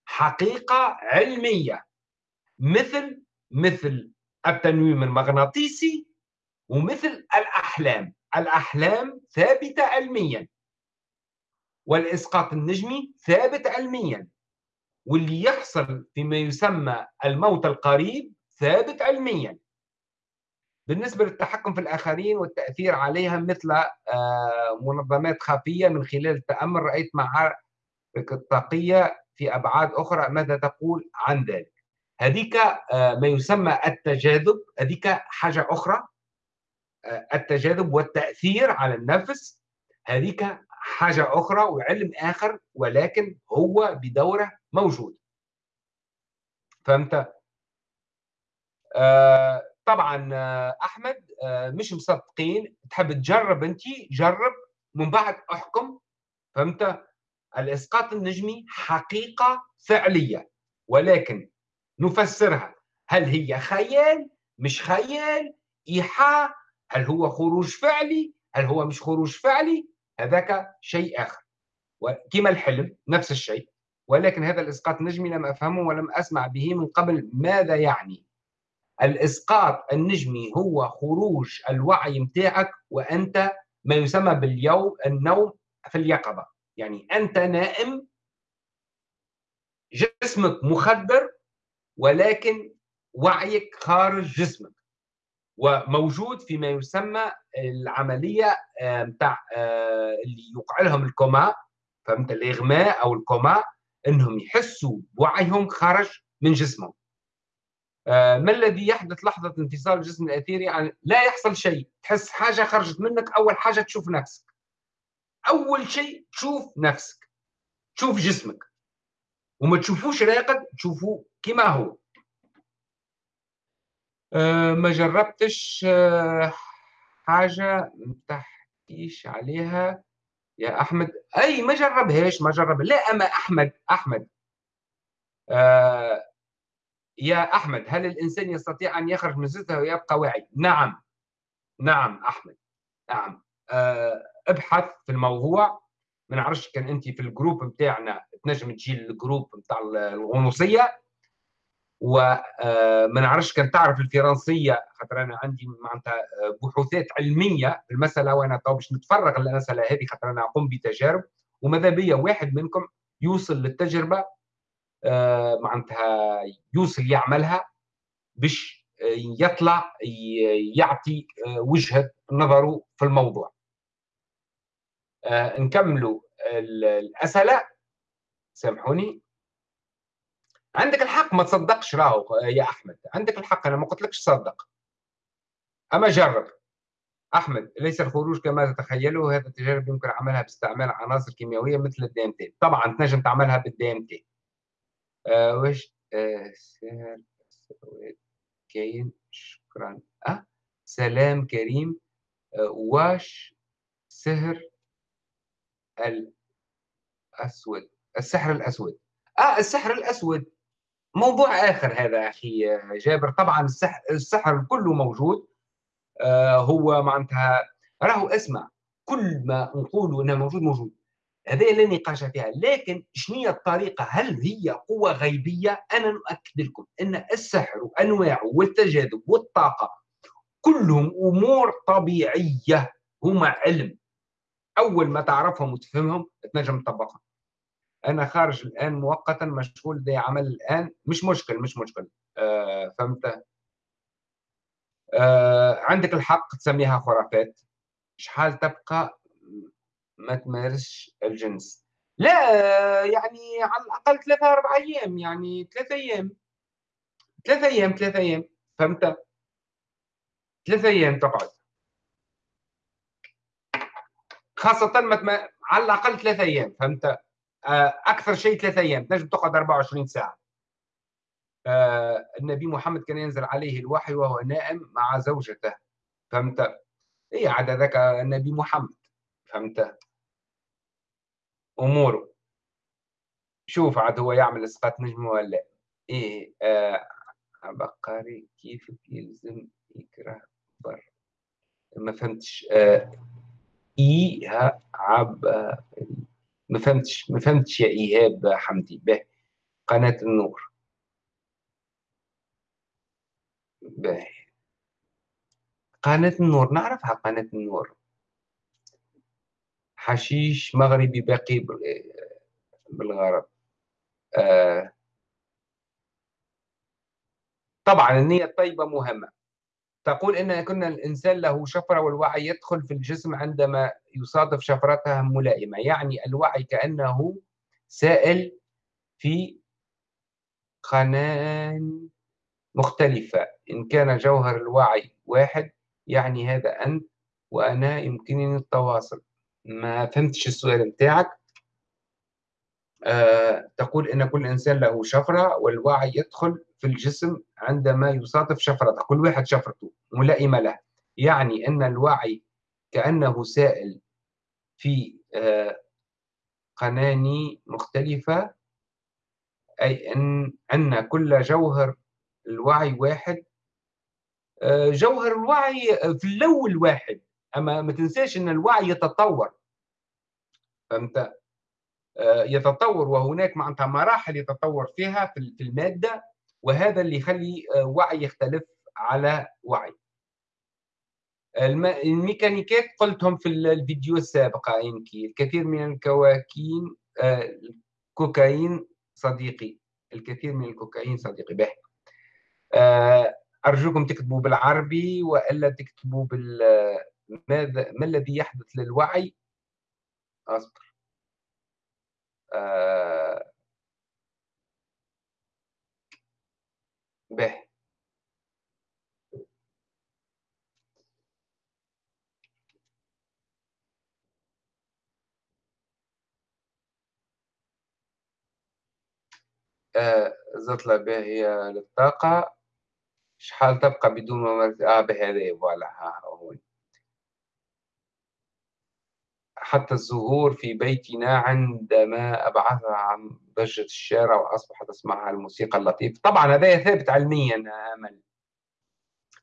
حقيقة علمية. مثل مثل التنويم المغناطيسي ومثل الأحلام. الأحلام ثابتة علميا. والإسقاط النجمي ثابت علميا. واللي يحصل فيما يسمى الموت القريب ثابت علميا. بالنسبة للتحكم في الآخرين والتأثير عليها مثل آه، منظمات خفية من خلال التأمل رأيت معارك الطاقية في أبعاد أخرى ماذا تقول عن ذلك هذيك آه، ما يسمى التجاذب هذيك حاجة أخرى آه، التجاذب والتأثير على النفس هذيك حاجة أخرى وعلم آخر ولكن هو بدورة موجود فهمت؟ آه طبعا أحمد مش مصدقين تحب تجرب أنت جرب من بعد أحكم فهمت؟ الإسقاط النجمي حقيقة فعلية ولكن نفسرها هل هي خيال؟ مش خيال؟ إيحاء؟ هل هو خروج فعلي؟ هل هو مش خروج فعلي؟ هذاك شيء آخر. كما الحلم نفس الشيء ولكن هذا الإسقاط النجمي لم أفهمه ولم أسمع به من قبل. ماذا يعني؟ الإسقاط النجمي هو خروج الوعي متاعك وأنت ما يسمى باليوم النوم في اليقظة. يعني أنت نائم جسمك مخدر ولكن وعيك خارج جسمك. وموجود فيما يسمى العملية نتاع آه، اللي يوقع لهم الكوما. فهمت؟ الإغماء أو الكوما إنهم يحسوا بوعيهم خارج من جسمهم. آه، ما الذي يحدث لحظة انفصال الجسم الأثيري؟ يعني لا يحصل شيء. تحس حاجة خرجت منك أول حاجة تشوف نفسك. أول شيء تشوف نفسك تشوف جسمك. وما تشوفوش راقد تشوفوه كما هو. أه ما جربتش أه حاجة ما تحكيش عليها. يا أحمد أي ما جربهاش ما جرب. لا أما أحمد أحمد. أه يا أحمد هل الإنسان يستطيع أن يخرج من زيته ويبقى واعي؟ نعم. نعم أحمد. نعم. ابحث في الموضوع. ما نعرفش كان انت في ال groupe بتاعنا تنجم تجي ال groupe بتاع الغنوصية. وما آه، نعرفش كان تعرف الفرنسية خاطر أنا عندي معناتها آه، بحوثات علمية في المسألة وأنا تو باش نتفرغ المساله هذه خاطر أنا اقوم بتجارب. وماذا بيا؟ واحد منكم يوصل للتجربة آه، معناتها يوصل يعملها باش يطلع يعطي وجهة نظره في الموضوع. نكملوا الأسئلة. سامحوني. عندك الحق ما تصدقش راهو يا أحمد. عندك الحق أنا ما قلتلكش صدق أما جرب. أحمد ليس الخروج كما تتخيله. هذا التجارب يمكن عملها باستعمال عناصر كيميائية مثل ال DMT طبعا تنجم تعملها بال DMT آه وش؟ آه كاين. شكرا. أه؟ سلام كريم. آه واش؟ سهر. الأسود السحر الأسود. آه السحر الأسود. موضوع آخر هذا أخي جابر. طبعا السحر, السحر كله موجود. آه هو معناتها راهو أسمع. كل ما نقولوا إنه موجود موجود. هذا لا نقاش فيها. لكن شنو الطريقة؟ هل هي قوة غيبية؟ أنا نؤكد لكم إن السحر وانواعه والتجاذب والطاقة كلهم أمور طبيعية. هما علم. أول ما تعرفهم وتفهمهم تنجم تطبقهم. أنا خارج الآن مؤقتا مشغول بعمل الآن مش مشكل مش مشكل. آه فهمت؟ آه عندك الحق تسميها خرافات. شحال تبقى؟ ما تمارسش الجنس. لا يعني على الأقل ثلاثة أربع أيام يعني ثلاثة أيام. ثلاثة أيام ثلاثة أيام. فهمت؟ ثلاثة أيام تقعد خاصة ما على الأقل ثلاثة أيام فهمت؟ آه، أكثر شيء ثلاثة أيام تنجم تقعد 24 ساعة. آه، النبي محمد كان ينزل عليه الوحي وهو نائم مع زوجته فهمت؟ هي عاد ذاك النبي محمد فهمت؟ أموره. شوف عاد هو يعمل إسقاط نجم ولا إيه آه عبقري كيف يلزم يكره بر ما فهمتش. آه إيه عب ما فهمتش ما فهمتش يا إيهاب حمدي. به قناة النور. به. قناة النور نعرفها قناة النور. حشيش مغربي باقي بالغرب. آه. طبعا النية الطيبة مهمة. تقول إن كنا الإنسان له شفرة والوعي يدخل في الجسم عندما يصادف شفرتها ملائمة. يعني الوعي كأنه سائل في قناة مختلفة. إن كان جوهر الوعي واحد يعني هذا أنت وأنا يمكنني التواصل. ما فهمتش السؤال متاعك آه، تقول إن كل إنسان له شفرة والوعي يدخل في الجسم عندما يصادف شفرته كل واحد شفرته ملائمة له. يعني أن الوعي كأنه سائل في آه، قناني مختلفة أي أن أن كل جوهر الوعي واحد. آه، جوهر الوعي في الأول واحد أما ما تنساش أن الوعي يتطور. فهمت؟ آه، يتطور وهناك معناتها مراحل يتطور فيها في المادة. وهذا اللي يخلي آه، وعي يختلف على وعي. الميكانيكات قلتهم في الفيديو السابق يمكن الكثير من الكواكين آه، الكوكايين صديقي. الكثير من الكوكايين صديقي. به. أرجوكم تكتبوا بالعربي وإلا تكتبوا بال ماذا ما الذي يحدث للوعي؟ أصبر. آه به. آه زطلة باهية للطاقة. شحال تبقى بدون ممارسة؟ آه بهذا فوالا. ها هون حتى الزهور في بيتنا عندما أبعثها عن ضجة الشارع وأصبحت أسمعها الموسيقى اللطيفة. طبعا هذا ثابت علميا أمل.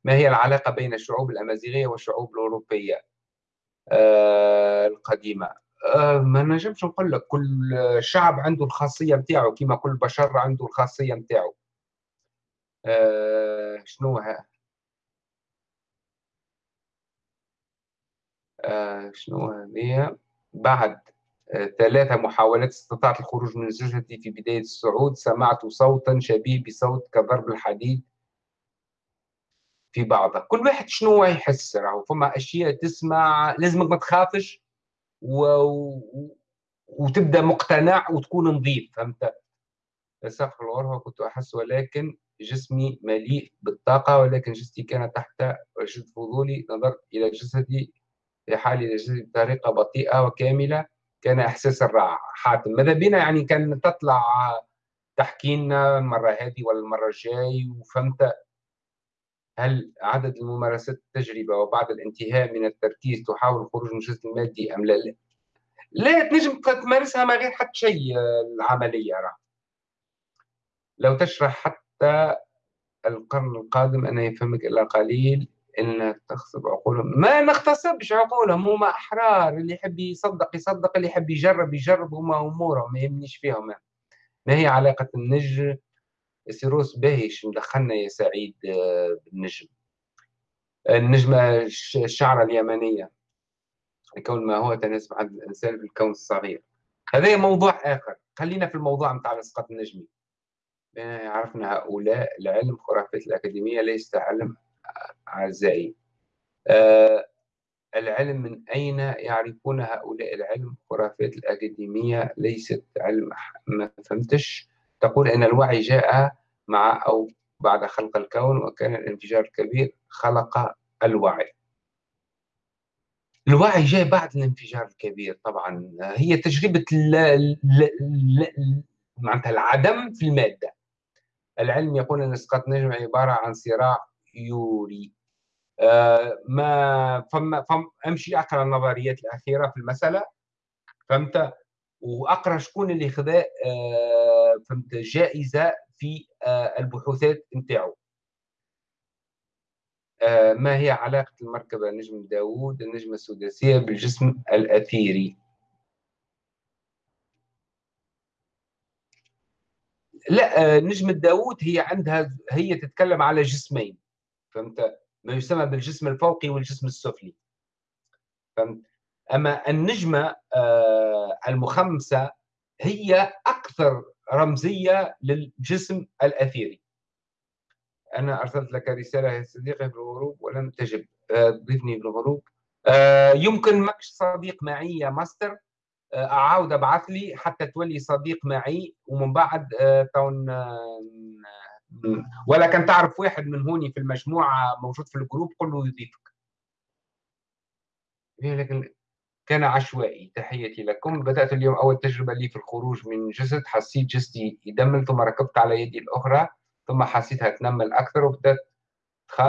ما هي العلاقة بين الشعوب الأمازيغية والشعوب الأوروبية؟ آه القديمة. آه ما نجمش نقول لك. كل شعب عنده الخاصية متاعه كما كل بشر عنده الخاصية متاعه. آه شنو آه، شنو هذه؟ بعد. ثلاثة محاولات استطعت الخروج من زوجتي في بداية الصعود. سمعت صوتا شبيه بصوت كضرب الحديد في بعضها كل واحد شنو يحس راهو؟ فما أشياء تسمع لازمك ما تخافش و... وتبدأ مقتنع وتكون نظيف فهمت؟ سقف الغرفة كنت أحس ولكن جسمي مليء بالطاقة ولكن جسدي كان تحت رشد فضولي. نظرت إلى جسدي في حال بطريقة بطيئة وكاملة. كان إحساس الراحة. حاتم ماذا بينا؟ يعني كان تطلع تحكي لنا المرة هذه ولا المرة الجاي وفهمت هل عدد الممارسات التجربة وبعد الانتهاء من التركيز تحاول الخروج من الجزء المادي أم لا؟ لا. تنجم تمارسها ما غير حتى شيء العملية راه. لو تشرح حتى القرن القادم أنا يفهمك إلا قليل. إن تغصب عقولهم. ما نغتصبش عقولهم هما أحرار اللي يحب يصدق يصدق اللي يحب يجرب يجرب هما أمورهم ما يهمنيش فيهم. ما هي علاقة النجم؟ سيروس باهيش مدخلنا يا سعيد آه، بالنجم. النجمة الشعرة اليمنية. الكون ما هو تناسب عدد الإنسان في الكون الصغير. هذا موضوع آخر. خلينا في الموضوع متاع الإسقاط النجمي عرفنا هؤلاء العلم خرافات الأكاديمية ليس علم. أعزائي. آه العلم من أين يعرفون هؤلاء العلم؟ خرافات الأكاديمية ليست علم ما فهمتش؟ تقول أن الوعي جاء مع أو بعد خلق الكون وكان الانفجار الكبير خلق الوعي. الوعي جاي بعد الانفجار الكبير طبعا. هي تجربة معناتها العدم في المادة. العلم يقول أن إسقاط نجم عبارة عن صراع يوري. آه ما فما فم أمشي أقرأ النظريات الأخيرة في المسألة فهمت؟ وأقرأ شكون اللي خذا آه فهمت جائزة في آه البحوثات نتاعو. ما هي علاقة المركبة نجم داوود النجمة السداسية بالجسم الأثيري؟ لا نجمة داوود هي عندها هي تتكلم على جسمين. فهمت؟ ما يسمى بالجسم الفوقي والجسم السفلي. فهمت؟ أما النجمة آه، المخمسة هي أكثر رمزية للجسم الأثيري. أنا أرسلت لك رسالة يا صديقي في الغروب ولم تجب آه، ضيفني في ال groupe. آه، يمكن ماكش صديق معي يا ماستر؟ أعاود أبعث لي حتى تولي صديق معي ومن بعد تون ولا كان تعرف واحد من هوني في المجموعة موجود في ال groupe قل له يضيفك. إيه، لكن كان عشوائي. تحياتي لكم. بدأت اليوم أول تجربة لي في الخروج من جسد. حسيت جسدي يدمل ثم ركبت على يدي الأخرى ثم حسيتها تنمل أكثر وبدأت تخ...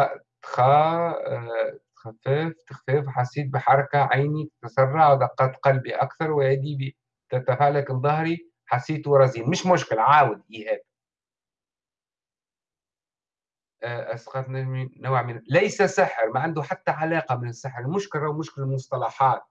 تخ... آه، تخفف تخفف. حسيت بحركة عيني تتسرع ودقات قلبي أكثر ويدي تتفالك ظهري. حسيت رزين مش مشكل عاود إيهاب. آه، أسقط نوع من ليس سحر ما عنده حتى علاقة من السحر المشكلة مشكلة المصطلحات.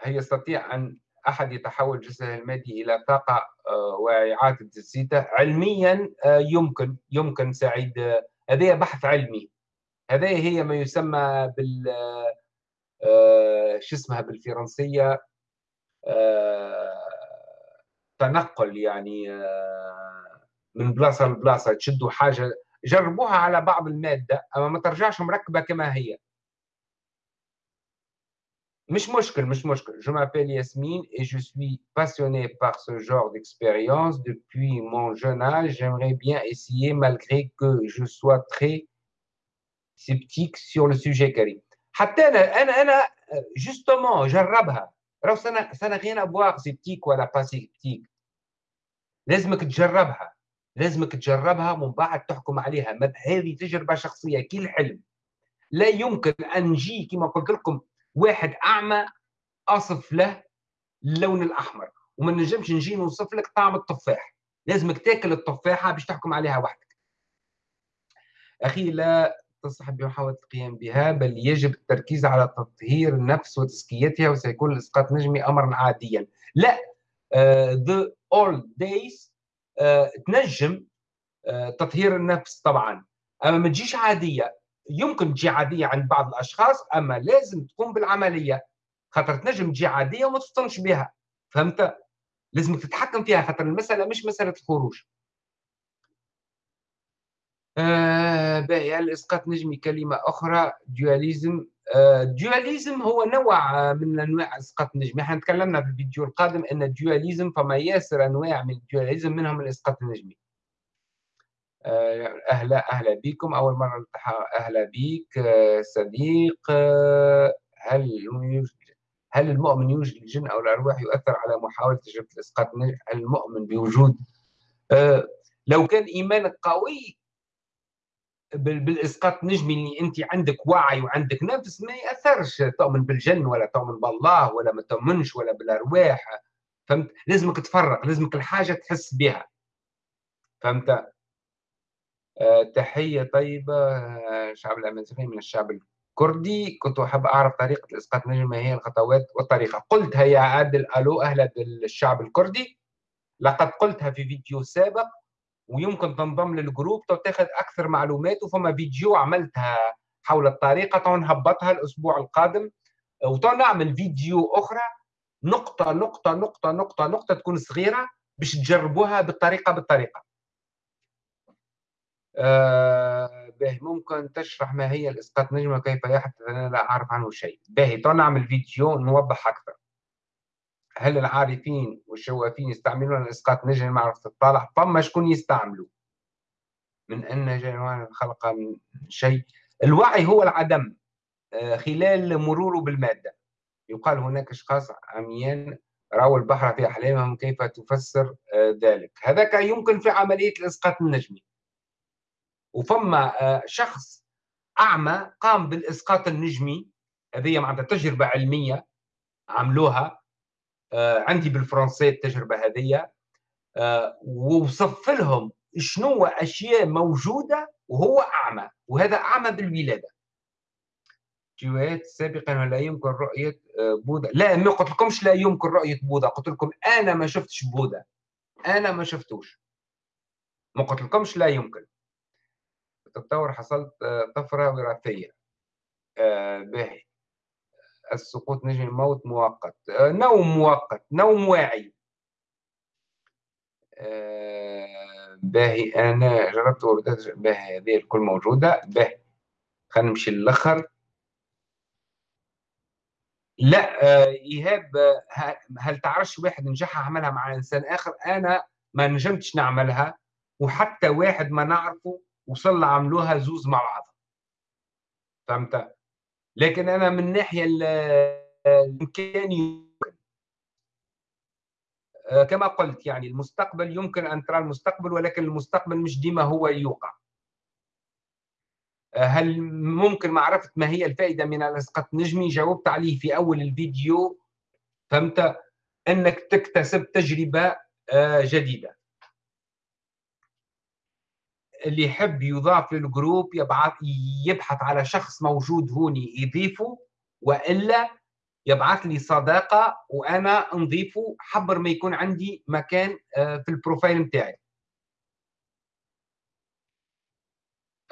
هي يستطيع أن أحد يتحول جسده المادي إلى طاقة آه، وإعادة تجسيده علميا آه، يمكن يمكن سعيد. آه، هذا بحث علمي. هذا هي ما يسمى بال شو اسمها بالفرنسية؟ تنقل يعني من بلاصة لبلاصة تشدوا حاجة جربوها على بعض المادة أما ما ترجعش مركبة كما هي مش مشكل مش مشكل je m'appelle Yasmine et je suis passionné par ce genre d'expérience depuis mon jeune âge j'aimerais bien essayer malgré que je sois très sceptique sur le sujet كريم حتى انا انا انا justement جربها راهو سنه سنة غير أبواق سيبتيك ولا با سيبتيك لازمك تجربها. لازمك تجربها ومن بعد تحكم عليها. هذه تجربة شخصية كي الحلم. لا يمكن أن نجي كما قلت لكم واحد أعمى أصف له اللون الأحمر. وما نجمش نجي نوصف لك طعم التفاح. لازمك تاكل التفاحة باش تحكم عليها وحدك. أخي لا تصح بمحاولة القيام بها بل يجب التركيز على تطهير النفس وتزكيتها وسيكون الإسقاط النجمي أمرا عاديا. لا ذا اول دايز تنجم uh, تطهير النفس طبعا. أما ما تجيش عادية يمكن تجي عادية عند بعض الأشخاص أما لازم تقوم بالعملية. خاطر تنجم تجي عادية وما تفطنش بها. فهمت؟ لازم تتحكم فيها خاطر المسألة مش مسألة الخروج. آه باهي. الاسقاط نجمي كلمة أخرى؟ دياليزم آه دياليزم هو نوع من أنواع الاسقاط النجمي إحنا تكلمنا في الفيديو القادم إن الدياليزم فما ياسر أنواع من الدياليزم منهم الإسقاط النجمي. آه، أهلا أهلا بكم. أول مرة نلتحق. أهلا بك صديق. هل هل المؤمن يوجد الجن أو الأرواح يؤثر على محاولة تجربة الإسقاط المؤمن بوجود؟ لو كان إيمانك قوي بالاسقاط نجمي اللي انت عندك وعي وعندك نفس ما يأثرش. تؤمن بالجن ولا تؤمن بالله ولا ما تؤمنش ولا بالأرواح فهمت؟ لازمك تفرق لازمك الحاجة تحس بها. فهمت؟ آه، تحية طيبة آه، الشعب الأمازيغي من الشعب الكردي. كنت أحب أعرف طريقة الإسقاط نجم ما هي الخطوات والطريقة؟ قلتها يا عادل ألو أهلا بالشعب الكردي. لقد قلتها في فيديو سابق. ويمكن تنضم للجروب وتاخذ أكثر معلومات وفما فيديو عملتها حول الطريقة نهبطها الأسبوع القادم. وتنعمل فيديو أخرى نقطة نقطة نقطة نقطة نقطة تكون صغيرة باش تجربوها بالطريقة بالطريقة. آه باهي ممكن تشرح ما هي الإسقاط نجمة كيف يحدث؟ أنا لا أعرف عنه شيء. باهي تو نعمل فيديو نوضح أكثر. هل العارفين والشوافين يستعملون الإسقاط نجم معرفة الطالع فما شكون يستعملوا من أن جنوان خلق شيء. الوعي هو العدم آه، خلال مروره بالمادة. يقال هناك أشخاص عميان رأوا البحر في أحلامهم كيف تفسر آه، ذلك؟ هذاك يمكن في عملية الإسقاط النجمي وفما آه، شخص أعمى قام بالإسقاط النجمي هذه معناتها تجربة علمية عملوها. عندي بالفرنسية التجربة هذه. ووصف لهم شنو أشياء موجودة وهو أعمى وهذا أعمى بالولادة. فيديوهات سابقا لا يمكن رؤية آه، بوذا. لا ما قلت لكمش لا يمكن رؤية بوذا. قلت لكم أنا ما شفتش بوذا. أنا ما شفتوش. ما قلت لكمش لا يمكن. تطور حصلت آه، طفرة وراثية. آه باهي. السقوط نجم الموت مؤقت. آه نوم مؤقت نوم واعي. آه باهي أنا جربت وبدأت باهي هذه الكل موجودة. باهي خلينا نمشي للآخر. لا آه، إيهاب هل تعرفش واحد نجح عملها مع إنسان آخر؟ أنا ما نجمتش نعملها وحتى واحد ما نعرفه وصل عملوها زوز مع بعض. فهمت؟ لكن أنا من ناحية الامكاني آه، كما قلت يعني المستقبل يمكن أن ترى المستقبل ولكن المستقبل مش ديما هو يوقع. هل ممكن؟ معرفة ما هي الفائدة من الإسقاط النجمي جاوبت عليه في أول الفيديو. فهمت؟ أنك تكتسب تجربة آه، جديدة. اللي يحب يضاف للجروب يبعث يبحث على شخص موجود هوني يضيفه وإلا يبعث لي صداقة وأنا نضيفه حبر ما يكون عندي مكان آه، في البروفايل نتاعي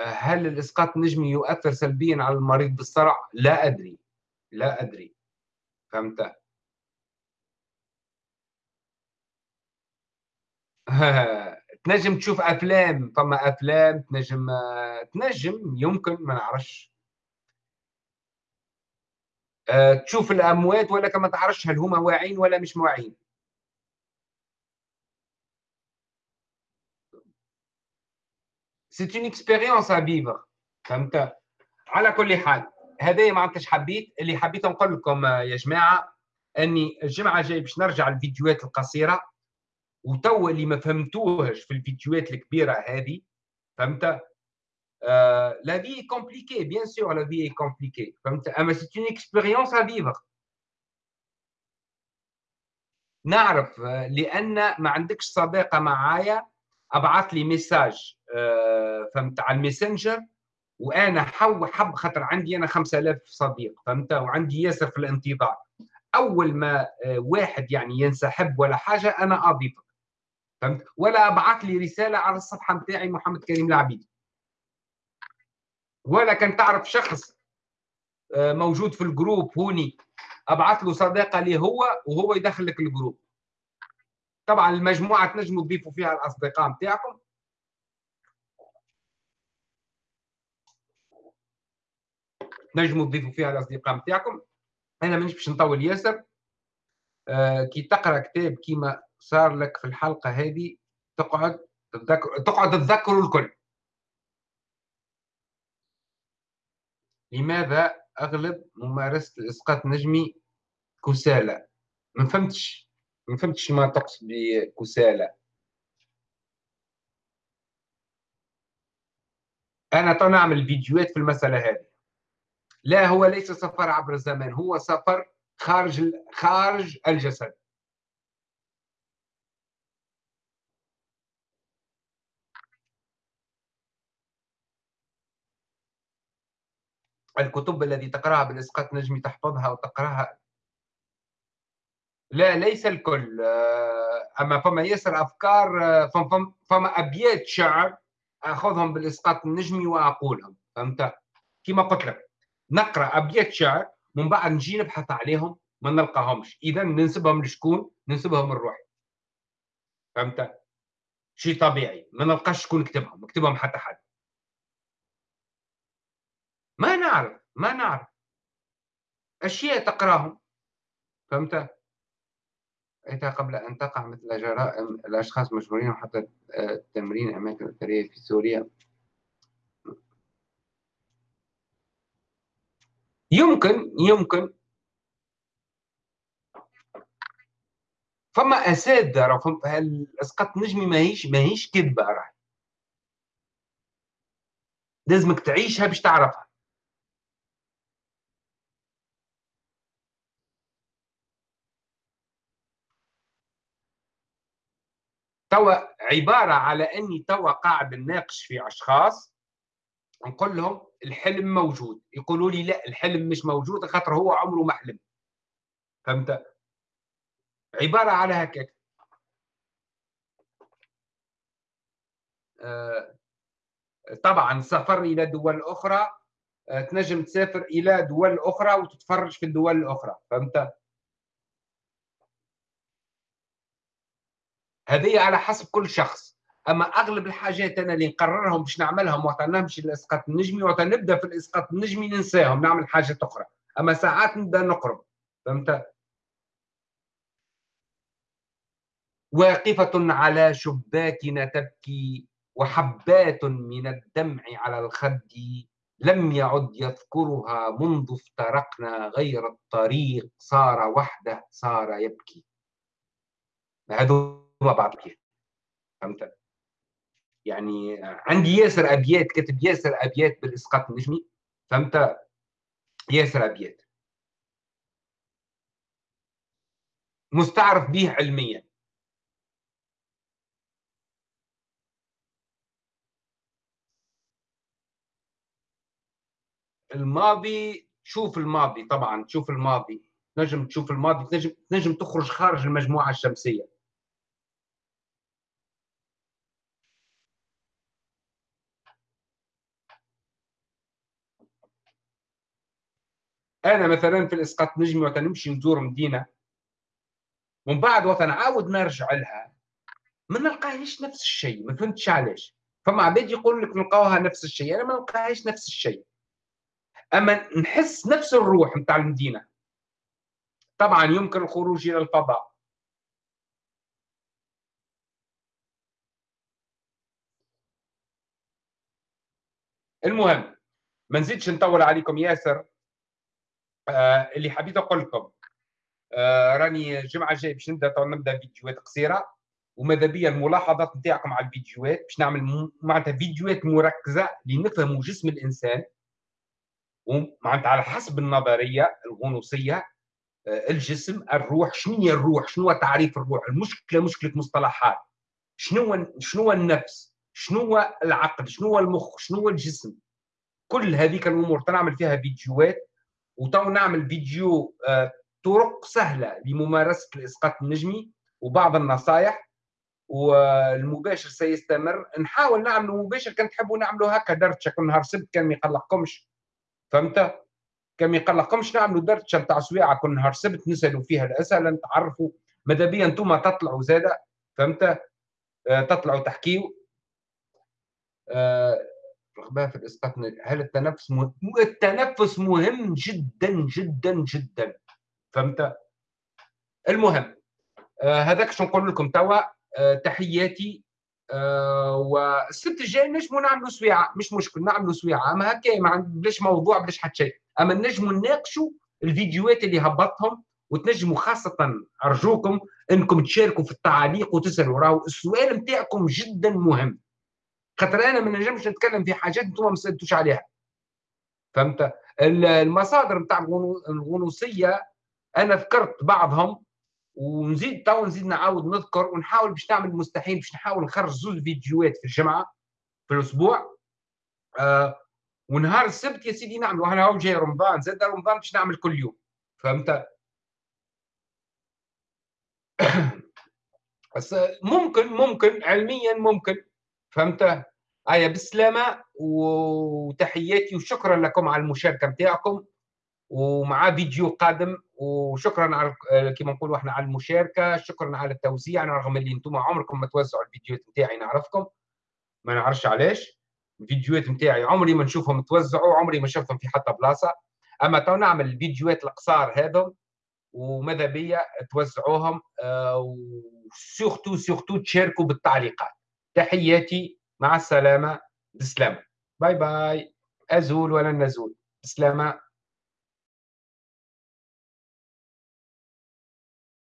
هل الإسقاط النجمي يؤثر سلبيا على المريض بالصرع؟ لا أدري لا أدري فهمت؟ (laughs) تنجم تشوف أفلام فما أفلام تنجم تنجم يمكن ما نعرفش. أه، تشوف الأموات ولا ما تعرفش هل هما واعين ولا مش واعين. c'est une expérience à vivre فهمت؟ على كل حال هذا ما عدتش حبيت اللي حبيت نقول لكم يا جماعة أني الجمعة الجاية باش نرجع الفيديوهات القصيرة. وتو اللي ما فهمتوهش في الفيديوهات الكبيرة هذه فهمت؟ la vie est compliquée bien sûr la vie est compliquée فهمت؟ أما c'est une expérience à vivre نعرف لأن ما عندكش صداقه معايا أبعث لي message آه، فهمت؟ على ال Messenger وأنا حو حب خاطر عندي أنا 5000 صديق فهمت؟ وعندي ياسر في الانتظار. أول ما آه، واحد يعني ينسحب ولا حاجة أنا اضيفك فهمت؟ ولا ابعث لي رسالة على الصفحة نتاعي محمد كريم العبيد. ولا كان تعرف شخص آه، موجود في ال groupe هوني ابعث له صداقه لي هو وهو يدخل لك ال groupe. طبعا المجموعة تنجموا تضيفوا فيها الأصدقاء نتاعكم تنجموا تضيفوا فيها الأصدقاء نتاعكم أنا مانيش باش نطول ياسر. آه كي تقرأ كتاب كيما صار لك في الحلقة هذه تقعد تذكر تقعد تذكروا الكل. لماذا أغلب ممارسة الإسقاط النجمي كسالى ما فهمتش. ما فهمتش ما تقصد بكسالى أنا تو نعمل فيديوهات في المسألة هذه. لا هو ليس سفر عبر الزمان هو سفر خارج خارج الجسد. الكتب التي تقرأها بالاسقاط نجمي تحفظها وتقرأها. لا ليس الكل. آه، أما فما ياسر أفكار آه، فما, فما أبيات شعر أخذهم بالاسقاط النجمي وأقولهم. فهمت؟ كما قلت لك نقرأ أبيات شعر من بعد نجي نبحث عليهم ما نلقاهمش. اذا ننسبهم لشكون؟ ننسبهم لروحي فهمت؟ شيء طبيعي. ما نلقاش شكون كتبهم كتبهم حتى حد. ما نعرف ما نعرف. أشياء تقرأهم. فهمت؟ رأيتها قبل أن تقع مثل جرائم الأشخاص مشهورين حتى تمرين أماكن أثرية في سوريا. يمكن يمكن. فما اساتذه راه الاسقاط النجمي ماهيش ماهيش كذبة راه لازمك تعيشها باش تعرفها. توا عبارة على إني توا قاعد نناقش في أشخاص نقول لهم الحلم موجود. يقولوا لي لا الحلم مش موجود خاطر هو عمره ما حلم. فهمت؟ عبارة على هكاك. آه، طبعا سفر إلى دول أخرى آه، تنجم تسافر إلى دول أخرى وتتفرج في الدول الأخرى. فهمت؟ هذه على حسب كل شخص. أما أغلب الحاجات أنا اللي نقررهم باش نعملهم وقت نمشي للاسقاط النجمي وقت نبدا في الإسقاط النجمي ننساهم نعمل حاجات أخرى. أما ساعات نبدأ نقرب فهمت؟ واقفة على شباكنا تبكي وحبات من الدمع على الخد لم يعد يذكرها منذ افترقنا غير الطريق صار وحده صار يبكي. هذو ما بعض فهمت؟ يعني عندي ياسر أبيات كتب ياسر أبيات بالإسقاط النجمي. فهمت؟ ياسر أبيات. مستعرف به علميا. الماضي شوف الماضي طبعا تشوف الماضي. نجم تشوف الماضي تنجم تنجم تخرج خارج المجموعة الشمسية. أنا مثلا في الإسقاط نجمي وقت نمشي نزور مدينة ومن بعد وقت نعاود نرجع لها ما نلقاهاش نفس الشيء ما فهمتش علاش. فما عباد يقول لك نلقاوها نفس الشيء أنا ما نلقاهاش نفس الشيء. أما نحس نفس الروح نتاع المدينة. طبعا يمكن الخروج إلى الفضاء. المهم ما نزيدش نطول عليكم ياسر. اللي حبيت أقول لكم آه راني الجمعة الجاية باش نبدأ نبدأ فيديوهات قصيرة وماذا بيا الملاحظات نتاعكم على الفيديوهات باش نعمل معناتها فيديوهات مركزة لنفهموا جسم الإنسان ومعناتها على حسب النظرية الغنوصية آه، الجسم الروح شنو هي الروح شنو تعريف الروح المشكلة مشكلة مصطلحات شنو شنو النفس شنو العقل شنو المخ شنو الجسم كل هذيك الأمور تنعمل فيها فيديوهات وتو نعمل فيديو آه، طرق سهلة لممارسة الإسقاط النجمي وبعض النصائح والمباشر سيستمر. نحاول نعمل مباشر كان تحبوا نعملوا هكا درتشه كل نهار سبت كان ما يقلقكمش فهمت؟ كان ما يقلقكمش نعملوا درتشه نتاع سويعه كل نهار سبت نسالوا فيها الأسئلة نتعرفوا ماذا بيا أنتم تطلعوا زادة؟ فهمت؟ آه تطلعوا تحكيوا آه رغبه في الاسقاط هل التنفس مهم؟ التنفس مهم جدا جدا جدا؟ فهمت؟ المهم آه هذاك شو نقول لكم؟ توا آه تحياتي آه والسبت الجاي نجموا نعملوا سويعة. مش مشكل نعملوا سويعة. أما هكا ما بلاش موضوع بلاش حتى شيء. أما نجموا نناقشوا الفيديوهات اللي هبطهم وتنجموا خاصة أرجوكم إنكم تشاركوا في التعاليق وتسالوا راهو السؤال نتاعكم جدا مهم. خاطر أنا ما نجمش نتكلم في حاجات أنتم ما سألتوش عليها. فهمت؟ المصادر نتاع الغنوصية أنا ذكرت بعضهم ونزيد تو نزيد نعاود نذكر ونحاول باش نعمل المستحيل باش نحاول نخرج زوج فيديوهات في الجمعة في الأسبوع. آه ونهار السبت يا سيدي نعمل وأنا هو جاي رمضان زاد رمضان باش نعمل كل يوم. فهمت؟ (coughs) ممكن ممكن علميا ممكن. فهمت؟ آية بالسلامة وتحياتي وشكرا لكم على المشاركة نتاعكم ومع فيديو قادم وشكرا على كما نقولوا إحنا على المشاركة شكرا على التوزيع رغم اللي أنتم عمركم ما توزعوا الفيديوهات نتاعي نعرفكم ما نعرفش علاش. الفيديوهات نتاعي عمري ما نشوفهم توزعوا عمري ما شفتهم في حتى بلاصة. أما تو نعمل الفيديوهات القصار هذم وماذا بيا توزعوهم و surtout surtout تشاركوا بالتعليقات. تحياتي مع السلامة. بسلامة. bye bye. أزول ولا نزول. بسلامة.